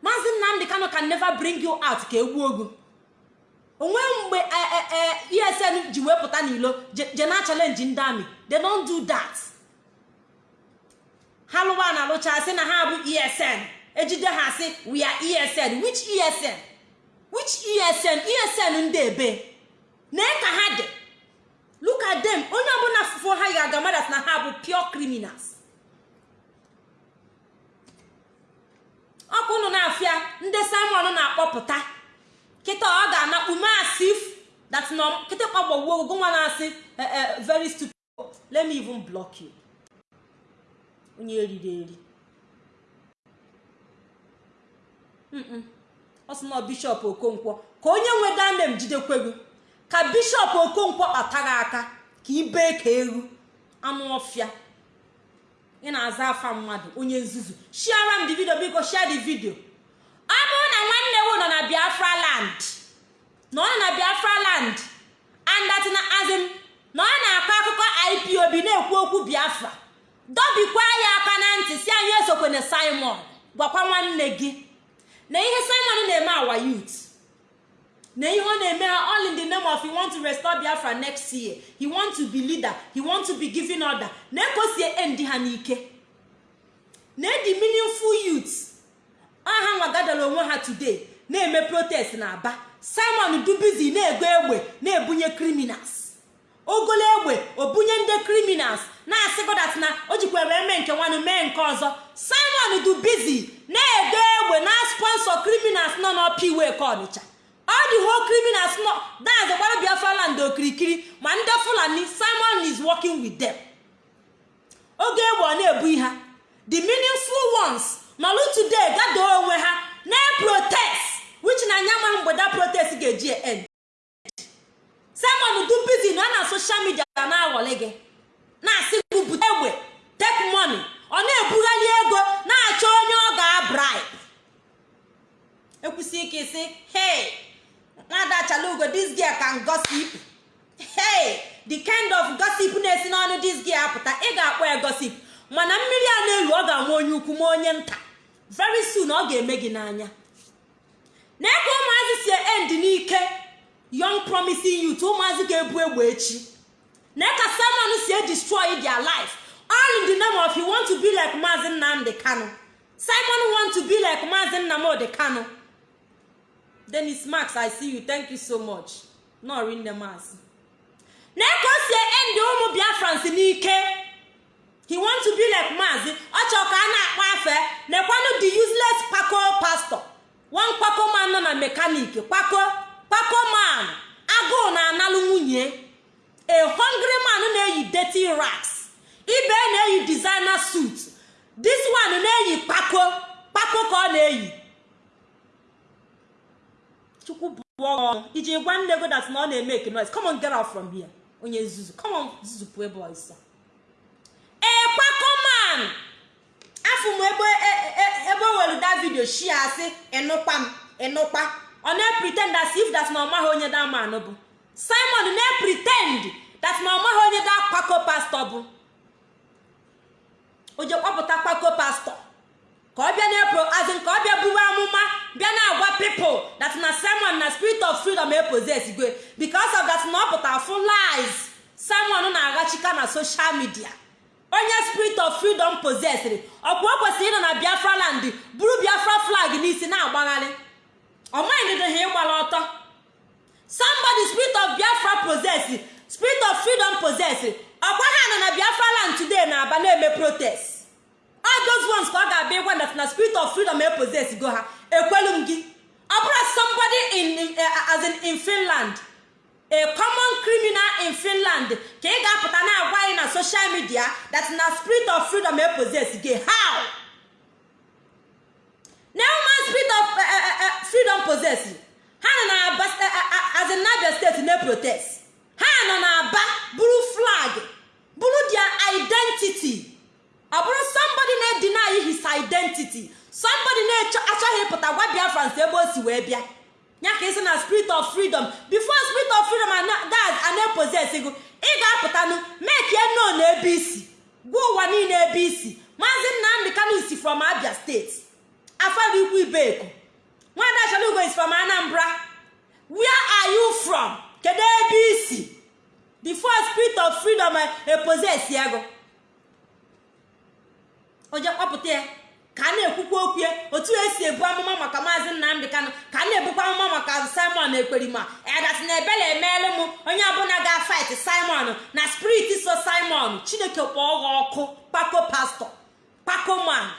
Maazị nnamdị kano can never bring you out ka egbuo ogu onwe mgbe esn ji wepụta n'ilo je na challenge ndị amị. They don't do that. Ha lụwa na alụcha sị na ha bụ esn ejide ha sị we are esn which esn which esn esn ndị ebe. Nee ka ha dị. Look at them. Onye ọbụla fụfụ ha ga-aga madat na ha bụ pure criminals. Ọkụ unu na-afịa ndị simon na-akpọpụta. Kịta ọ ga-anakpu masif that nọ kịta kpagbawo ogogo nwa na-asị very stupid. Let me even block you. Onye eriri eri. Ọ sị na bishọp okonkwo ka onye nwe danem jidekwego ka bishọp okonkwo kpataghị aka ka ibee ka eru. Anụ ọfịa. Ị na-aza afa mmadụ onye nzuzu. Shiara m the video biko share the video. Ọ bụrụ na nwanne wu nọ na biafra land na nọ na biafra land andatina azim na ọ na-akọ akụkọ ipob na-ekwu okwu biafra. Dọbikwa ya aka na ntị si anyị esokwene simon gwakwa nwanne gị. Na ihe simon na-eme awa youth. Na ihe ọ na-eme ha all in the name of he want to restore biafra next year. He want to be leader. He want to be giving order. Na ekosie endi ha n'ike. Na edi meaningful youth. Ọha nwa gadara onwe ha today na-eme protest na aba simon dubizi na-ego egbe na-ebunye criminals. Ogolo egbe obunye ndị criminals na-asị godat na o jikwara eme nke nwanụ mee nke ọzọ. Simon dubizi na-ego egbe na sponsor criminals nọ n'ọpa iwe ka ọnịcha. Ọ dị ho criminals nọ dazi gbara biafra land okirikiri ma ndị fulani simon is working with them. Oge egbe ọ na-ebu ha the meaningful ones nọlụ today gado onwe ha na-protest which na anya ma mgbe that protest ga-eji end. Simon dubizi na na social media na-aghọlị gị na-asị gị bute egbe take money. Ọ na-ebugharị ego na-achọ onye ọ ga-abribe. Ekwusi ike isi hey nwada chalugo this girl can gossip. Hey the kind of gossip na-esi n'ọnụ this girl apụta ị ga-akpọ ya gossip. Mana mmiri a na-elu ọ ga-ama onye ukwu ma onye nta. Very soon ọ ga-eme gị n'anya. Na-eke ụmụazị si end n'ike young promising youth ụmụazị ga-ebu egbe echi na-eka simon si destroy their life. All in the name of you want to be like maazi nnamdi kano simon want to be like maazi nnamdi kano dennis max i see you. Thank you so much. Nọri nne maazị na-eke o si end ụmụ biafrans n'ike. He want to be like maazi ọ chọrọ ka a na-akpọ afe. Nekwanụ the useless kpako pastor. One kpako man nọ na mekanik kpako kpako man agụụ na-analụ nwunye. A hungry na-eyi dirty racks ibe na-eyi designer suit. This one na-eyi kpako kpako ka ọ na-eyi. Chukwu iji gwa nne go that na ọ na-eme noise. Come on get out from here. Onye nzuzu. Come on ebe ọzọ ekpakoman afọ m ebe ebe were da vidio shi asị ịnụkpa m ịnụkpa ọ na-pretend as if that na ọ maghị onye daman bụ simon na-pretend that na ọ maghị onye da kpako pastọ bụ o je kpọpụta kpako pastọ ka ọ bịa na-epro azin ka ọ bịa buwe amụma bịa na-agwa pipụl that na simon na spirit of freedom eposes gwe. Because of that na ọ pụtara full lies. Simon na-aghachika na social media. Onye spirit of freedom possesịrị ọkwa o kwesịrị ịnọ na biafra land buru biafra flag n'isi na-agbagharị ọmanyịdịdị ha ịgbara ọtọ. Somebody spirit of biafra possess spirit of freedom possess ọkwa ha nọ na biafra land today na-aba na-eme protest. All those ones ka ọ ga-abịa ịgwa na spirit of freedom epossess go ha ekwelu m gị. Ọ bụrụ somebody in, uh, as in, in finland a common criminal in finland ka ị ga-apụta na-agwa anyị na social media that na spirit of freedom epossess gị how? Na human spirit of freedom possess ha nọ na aba as in Abia steeti na protest. Ha nọ na aba buru flag buru their identity. Ọ bụrụ somebody na-edeny his identity. Somebody na-achọghị ịpụta gwa biafrans ebe o si wee bịa ya ka isi na spirit of freedom. Before spirit of freedom a na-eposes gụ ị ga-apụtanụ mekie no ebe isi gwa ụwa niile ebe isi maazị nnamdị kanu si from abia steeti afara ikwu ibeku nwada chalugo is from anambra. Where are you from? Kedu ebe isi before spirit of freedom eposes ya gụ oje kpọpụta ya. Ka a na-ekwukwa okwu ya. Otu esi ebu amụma maka maazị nnamdị kanụ ka a na-ebukwa amụma maka simon ekperima edat na ebele emeela m onye ọbụla ga-fight simon na spirit so simon chineke kpọọ ọkụ. Kpako pastọ kpako man.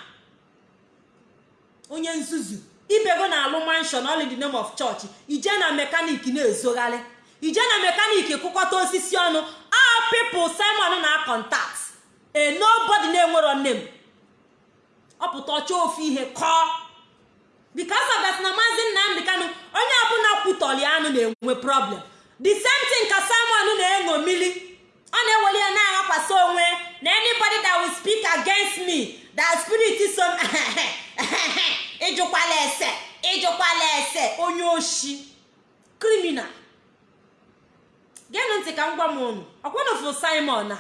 Onye nzuzu ibego na alụ manshon all in the name of church ije na mekanik na-ezogharị ije na mekanik kụkọta osisi ọnụ all people simon na contact a nobody na-enwero nne m ọ pụta ọchọ ofu ihe kọọ. Because of that na maazị nnamdị kanụ onye ọbụla kwutọli anụ na-enwe problem. The same thing ka simon na-eṅo mmiri ọ na-eweli ya na-aghakwasị onwe na anybody that will speak against me that spirit so ịjụkwala ese ịjụkwala ese onye oshi. Criminal. Geenụ ntị ka m gwa m unu ọkwanụfụ simon na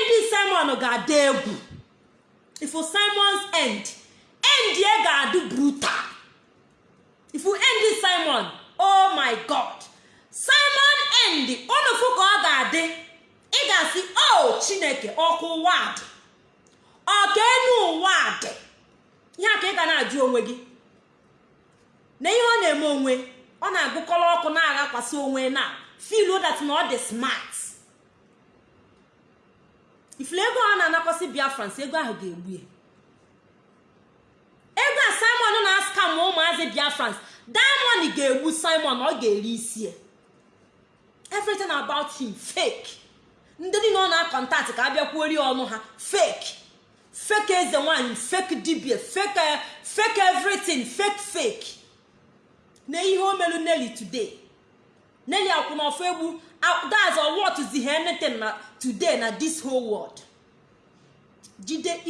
ndị simon ga-ada egwu. Ifu simons end end ye ga-adụ brutal. Ifu end simon oh my god. Simon end onufu ka ọ ga-adị ị ga-asị o chineke ọkụ ụwa dị. Ọka enu ụwa dị? Ihe ka ị ga na-ajụ onwe gị. Na ihe ọ na-eme onwe ọ na-agụkọrọ ọkụ na-aghakwasị onwe na feel that na ọ dị smart. Ifuru ego ọ na-anakwasị biafrans ego ahụ ga-egbu ya. Ego a simon na-aska ma ụmụazị biafrans diamond ga-egbu simon ọ ga-eri isi ya. Everything about him fake. Ndị niile ọ na-akọntaktị ka abịakwuori ọnụ ha fake. Fake eze nwanyị fake dibia fake fake everything fake fake. Na ihe o melu Nelly today. Nelly akwụnọfọ egbu. That's what is the anything na today na this whole world? Jide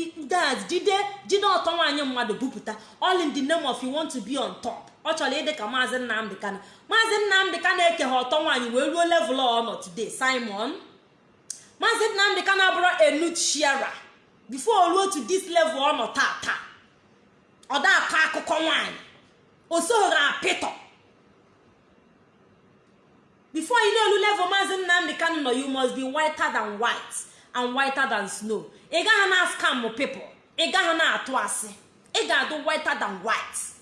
jide jide ọtọ nwaanyị mmadụ bupụta. All in the name of you want to be on top. Ọ chọrọ ịdị ka maazị nnamdị kana maazị nnamdị ka na-eke ha ọtọ nwaanyị wee ruo level ọ nọ today simon. Maazị nnamdị ka na-abụrụ enuchiara before ruo to this level ọ nọ tata. Ọ akụkọ nwaanyị. O apịtọ before you know level maazị nnamdị kanụ nọ you must be whiter than white and whiter than snow. Ị gaghị na scam people. Ị gaghị na-atụ asị. Ị ga-adụ whiter than white.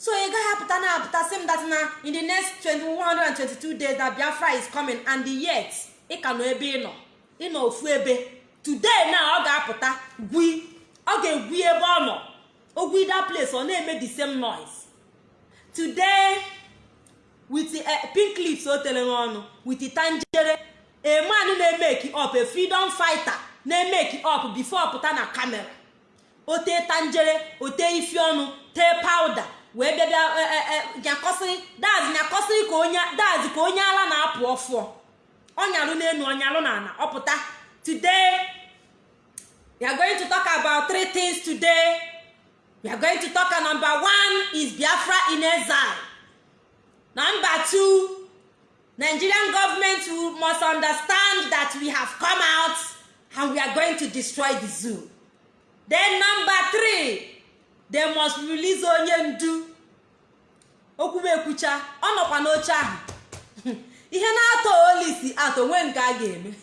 So ị gaghị apụta na apụta sị m that na in the next 2122 days that biafra is coming and yet ị ka nọ ebe ị nọ ị ofu ebe today na ọ ga-apụta gwi ọ ga-egwi ebe ọ nọ ogwi that place ọ na-eme the same noise? Today with uh, pink lips o tere ọnụ with tanjere a man na-emeki up a freedom fighter na-emeki up before pụta na kamera o tee tanjere o tee ifi ọnụ tee powder. Wee bịa bịa nyakọsịrị daz nyakọsịrị ka onye daz ka onye ala na-apụ ọfụọ ọnyalụ n'elu ọnyalụ na ana ọpụta today we are going to talk about three things today. We are going to talk number one is biafra in exile. Number two nigerian government must understand that we have come out and we are going to destroy the zoo. Then number three they must release onye ndu. Okwumekwucha ọ nọkwa n'oche ahụ. Ihe na-atọ olisi atọ nwee nke a ga-eme.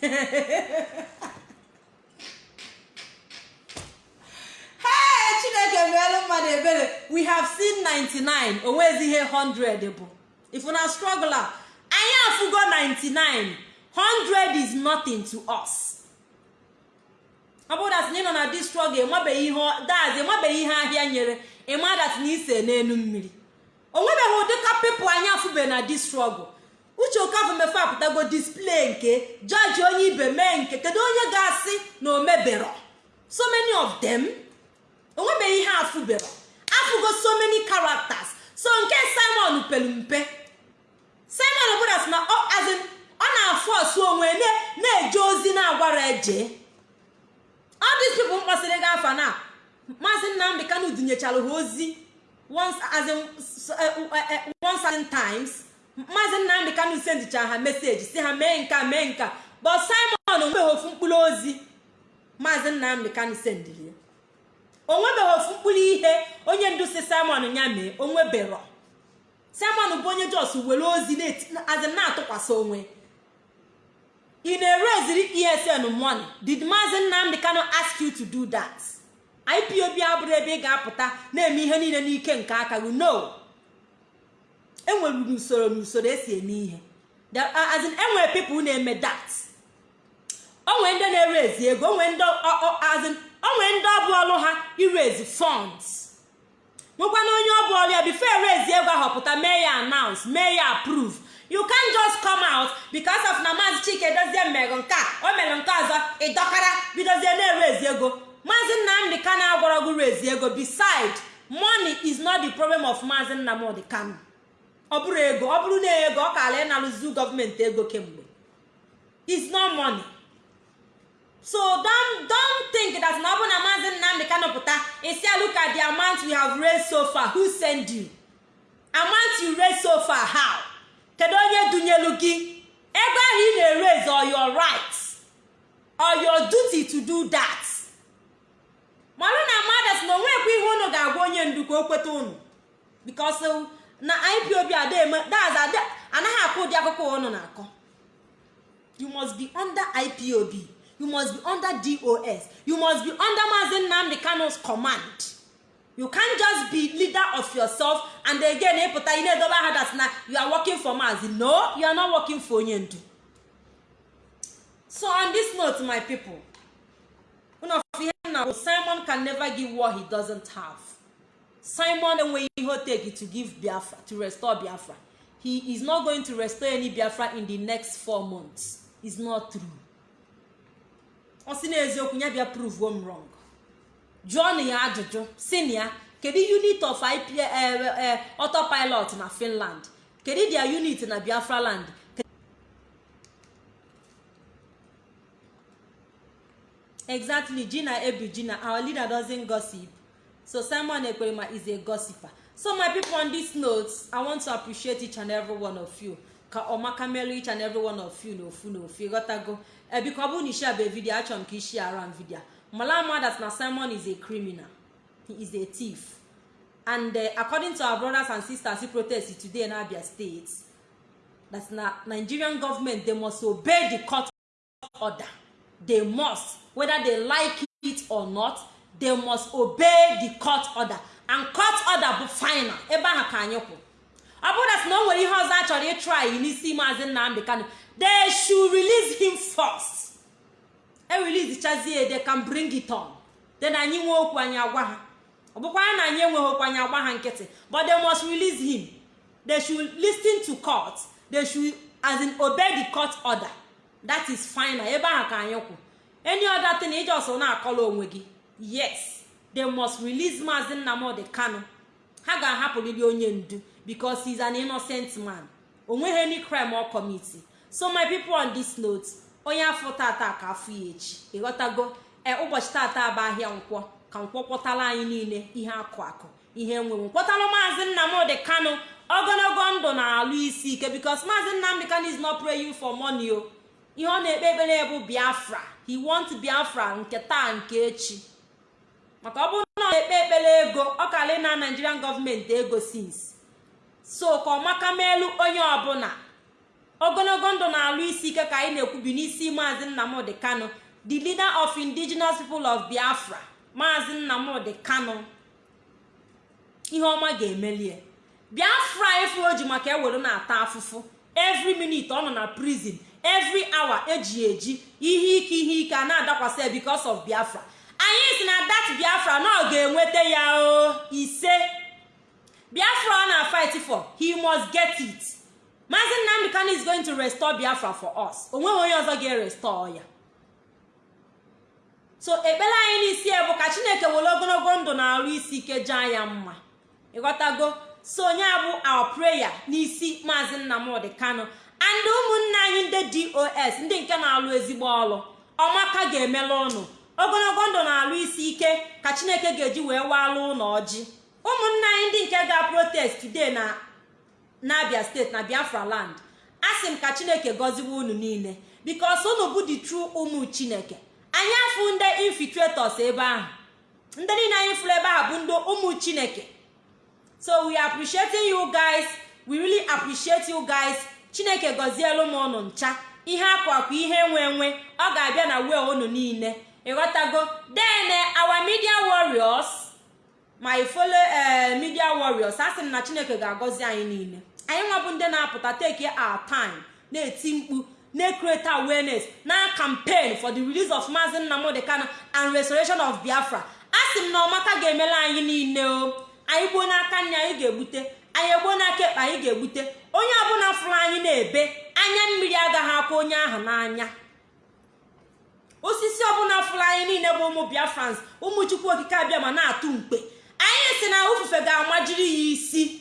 Hey chineke meelu mmadụ ebere. We have seen 99 onwezi ihe 100 bụ. If na struggle a anyị afụgo 99 100 is nothing to us. Ọ bụrụ na ị nọ na dis struggle ịmabeghị ihe ihe ahịa nyere ịma na ise n'elu mmiri. O nwebeghị ụdị ka pepụ anyị afụbe na dis struggle uche okafọ mefe apụtago display nke jọji onye ibe mee nke kedu onye ga-asị na o mebero so many of them onwebeghị ihe afụbero afụgo so many characters. So nke simon pelu mpe. Simon bụras na ọ na-afụ ọsụ onwe na-eje ozi na-agwara eje. These people mkpọsịrị gị afa na maazị nnamdị kanu dunyechara ha ozi once as in one certain times maazị nnamdị kanu sendichara ha meseji si ha mee nka mee nka but simon onwebeghị ofu mkpụrụ ozi maazị nnamdị kanu sendiri ya onwebeghị ofu mkpụrụ ihe onye ndu si simon ya mee onwebero simon bụ onye jos were ozi na-atụkwasị onwe. Ị na-ereziri esn money. Did maazị nnamdị kano ask you to do that? Ipob abụrụ ebe ị ga-apụta na-eme ihe niile n'ike nke aka gị? No. Enwere n'usoro n'usoro esi eme ihe. Enwere pipụl na-eme that. Onwere ndị na-erezi ego o nwere ndị ọbụ ọrụ ha irezi funds. Nwekwana onye ọbụ ọrụ ya bifo erezi ego ahọpụta mee ya announce? Mee ya approve? You can just come out because of na maazị chike dozie mmego nke a o mere nke ọzọ ịdọkara bidozie na-erezi ego. Maazị nnamdị kano agwara gị rezi ego. Beside money is not the problem of maazị nnamdị kano ọ bụrụ ego ọ bụrụ na ego ọ kala ịnarụzi gọọmenti ego kemgbe. Is not money. So don't don't think that na ọ bụ na maazị nnamdị kano pụta isi look at the amount we have raised so far. Who send you? Amount you raised so far how? Kedu onye dunyelu gị? Ego ahụ ị na-ereze or your right or your duty to do that. Marụ na mmadụ na onwekwa ihe unu ga-agwa onye ndu ka o kweta unu. Because na ipob anaghị akụ ụdị akụkọ unu na-akọ. You must be under ipob you must be under dos you must be under maazị nnamdị kano's command. You can't just be leader of yourself and again ịpụta ị na-edobe aha that na you are working for maazị no you are not working for onye ndu so on this note my people one of ihe na simon can never give what he doesn't have. Simon enweghị ihe o take to give biafra to restore biafra. He is not going to restore any biafra in the next four months. Is not true. Ọ sị n'eziokwu ya bịa prove m wrong. Jụọ na ya ajụjụ si ya kedu unit of ip autopilot na finland? Kedu dia unit na biafra land? Exactly gina ebu gina our leader doesn't gossip. So simon ekperima is a gossiper. So my people on this note i want to appreciate each and every one of you. Ka ọmaka melu each and every one of you n'ofu n'ofu ịghọtago ebiko ọ bụrụ na ishia bụ vidio achọrọ m ka ishi around vidio mala ama that na simon is a criminal. He is a thief. And uh, according to our brothers and sisters who protest today in abia state that na nigerian government they must obey the court order. They must whether they like it or not they must obey the court order. And court order bụ final. Ebe ahụ ka anyị kwụ. Ọ bụrụ na o nwere ihe ọzọ a chọrọ ịtry n'isi maazị nnamdị kano they should release him first. E release chazie they can bring it on. Then anyị nwee okwu anyị agwa ha. Ọ bụkwara na anyị enweghị okwu anyị agba ha nkịtị. But they must release him. They should listen to court. They should as in obey the court order. That is final. Ebe ahụ ka anyị kwụ. Any other thing iji ọsọ na-akọla onwe gị. Yes they must release maazị nnamdị kano ha ga-ahapụrịrị onye ndu because he is an innocent man. O nweghị any crime or committee. So my people on this note onye afọ tata ka afọ ya echi. Ịghọtago ee ụbọchị tata bụ ahịa nkwọ. Ka nkwọ kwọtara anyị niile ihe akụ akụ ihe enwewe kwọtara maazị nnamdị kano ogologo ndụ na-alụ isi ike because maazị nnamdị kanu is not praying for money o ihe ọ na-ekpe ekpere bụ biafra. He want biafra nke taa nke echi. Maka ọ bụrụ na ọ na-ekpe ekpere ego ọ kala na nigerian gọọmenti ego since. So ka ọmaka meelu onye ọbụla. Ogologo ndụ na-alụ isi ike ka anyị na-ekwubi n'isi maazị nnamdị kanu the leader of indigenous people of biafra. Maazị nnamdị kanu ihe ọma ga-emelie biafra efu o ji maka ewere na-ata afụfụ. Every minute ọ nọ na prison every hour eji eji ihe ike ihe ike a na-adakwasị because of biafra. Anyị si na that biafra na ọ ga-enweta ya o ise. Biafra ọ na fight for he must get it. Maazị nnamdị kanu is going to restore biafra for us. O nweghị onye ọzọ ga-erestore ya. So ekpere anyị n'isi bụ ka chineke were ogologo ndụ na-arụ isi ike jaa ya mma. Ịghọtago so onye a bụ our prayer n'isi maazị nnamdị kanu. And ụmụnne anyị ndị dos ndị nke na-alụ ezigbo ọrụ ọmaka ga-emela ụnụ ogologo ndụ na-alụ isi ike ka chineke ga-eji wee walụ ụlọ ọjị. Ụmụnne anyị ndị nke ga protest today na n'abia steeti na biafra land. A sị m ka chineke gọziwe unu niile. Bikos unu bụ the true ụmụ chineke. Anyị afụ ndị infiltrators ebe ahụ. Ndị niile anyị fụrụ ebe ahụ bụ ndị ụmụ chineke. So we appreciating you guys. We really appreciate you guys. Chineke gọzielu m ụnụ ncha. Ihe akwakwa ihe nwe nwe. Ọ ga-abịa na wee unu niile. Ịghọtago then our media warriors my fellow media warriors a sị m na chineke ga-agọzi anyị niile. Anyị nwabụ ndị na-apụta take our time na-eti mkpu na-create awareness na campaign for the release of Maazị Nnamdi Kanu and restoration of Biafra. A sị m na ọmaka ga-emela anyị niile o. Anyị gbuo n'aka nne anyị ga-egbute anyị egbuo n'aka ekpe anyị ga-egbute. Onye ọbụla fụrụ anyị na-ebe anya mmiri agaghị akwa onye ahụ n'anya. Osisi ọbụla fụrụ anyị niile bụ ụmụ biafrans ụmụ chukwu okike abịa ma na-atụ mkpe. Anyị si na ufufe ga-amajiri ya isi.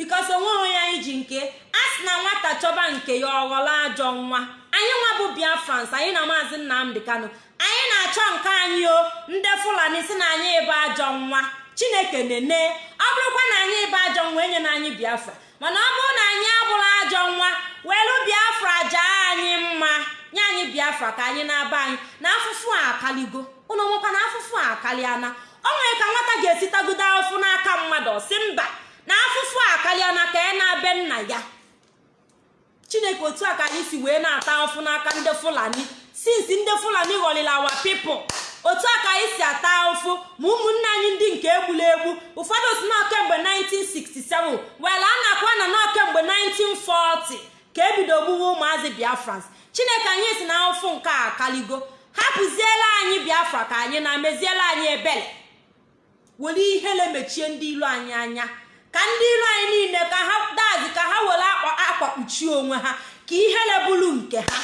Bikos o nweghị onye anyị ji nke a sị na nwata chọba nke ya ọghọla ajọ nwa. Anyị nwa bụ biafrans anyị na maazị nnamdị kanu. Anyị na-achọ nke anyị o ndị fulani si na anyị ebe ajọ nwa. Chineke nene ọ bụrụkwa na anyị ebe ajọ nwa enye na anyị biafra. Mana ọ bụrụ na anyị abụrụ ajọ nwa welu biafra jaa anyị mma. Nye anyị biafra ka anyị na-aba anyị. Na afụfụ a akaligo. Ụnụ nwekwa na afụfụ a akaliana o nwere ka nwata ga-esitagodo afụfụ n'aka mmadụ si mba na afụfụ a akaliana ka ya na-abe nna ya. Chineke otu a ka anyị si wee na-ata afụfụ n'aka ndị fulani. Sinsi ndị fulani ghọlịla awa pipụl otu a ka anyị si ata ahụfụ ma ụmụnne anyị ndị nke egbula egbu. Ụfọdụ si nọ kemgbe 1967 wela a na-akwa na nọ kemgbe 1940 ka ebido gbuwe ụmụazị biafrans chineke anyị si na ahụfụ nke a akaligo. Hapụziela anyị biafra ka anyị na meziela anyị ebele. Were ihele mechie ndị ilu anyị anya. Ka ndị ilu anyị niile ka ha dazi ka ha were akwa kpuchie onwe ha ka ihele bụrụ nke ha.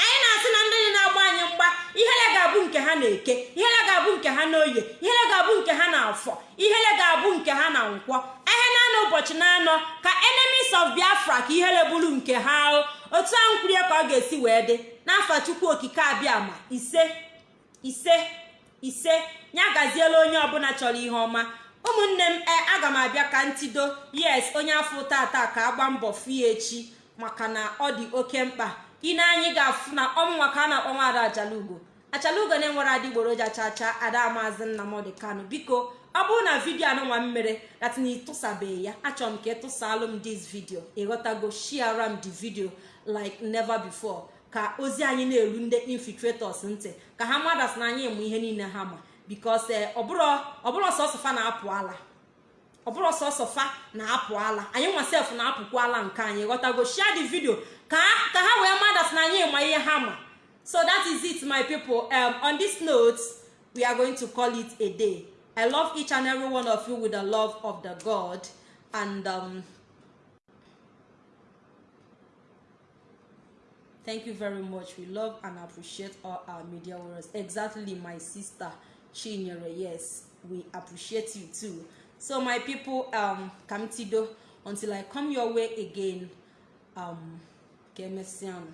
Anyị na-asị na ndị na-agba anyị mgba ihele ga-abụ nke ha na-eke ihele ga-abụ nke ha n'oye ihele ga-abụ nke ha na-afọ ihele ga-abụ nke ha na nkwọ. Ihe na-anọ ụbọchị na-anọ ka enemies of biafra ka ihele bụrụ nke ha otu ahụ kwurie ka ọ ga-esi wee dị. N'afọ chukwu okike abịa ma ise ise ise ya gaziela onye ọbụla chọrọ ihe ọma. Ụmụnne m e aga m abịa ka ntido yes onye afọ tata ka agba mbọ fie echi maka na ọ dị oke mkpa. Ine anyị ga-afụ na ọmụnwa ka a na-akpọ nwaada achalugo. Achalugo na-enwere adịgboroja chacha ada maazị nnamdị kanu. Biko ọ bụrụ na vidio anụnwa m mere datin ịtụsabeghị ya. Achọrọ m ka ịtụsalụ m dis vidio ịghọtago shiara m di vidio like never before. Ka ozi anyị na-eru ndị infiltrators ntị. Ka ha madas na anyị mụ ihe niile ha ma. Bikos ọ bụrụ sọsọ fa na-apụ ala ọ bụrụ sọsọ fa na-apụ ala anyị nwa sef na-apụkwa ala nke anyị ghọtago share the video ka ha wee madas na anyị ma ihe ha ma. So that is it my people. Um, on this note we are going to call it a day. I love each and every one of you with the love of the god. And um, thank you very much. We love and appreciate all our media warriors. Exactly my sister. Chinyere yes we appreciate you too. So my people um kamtido until i come your way again um kemesiano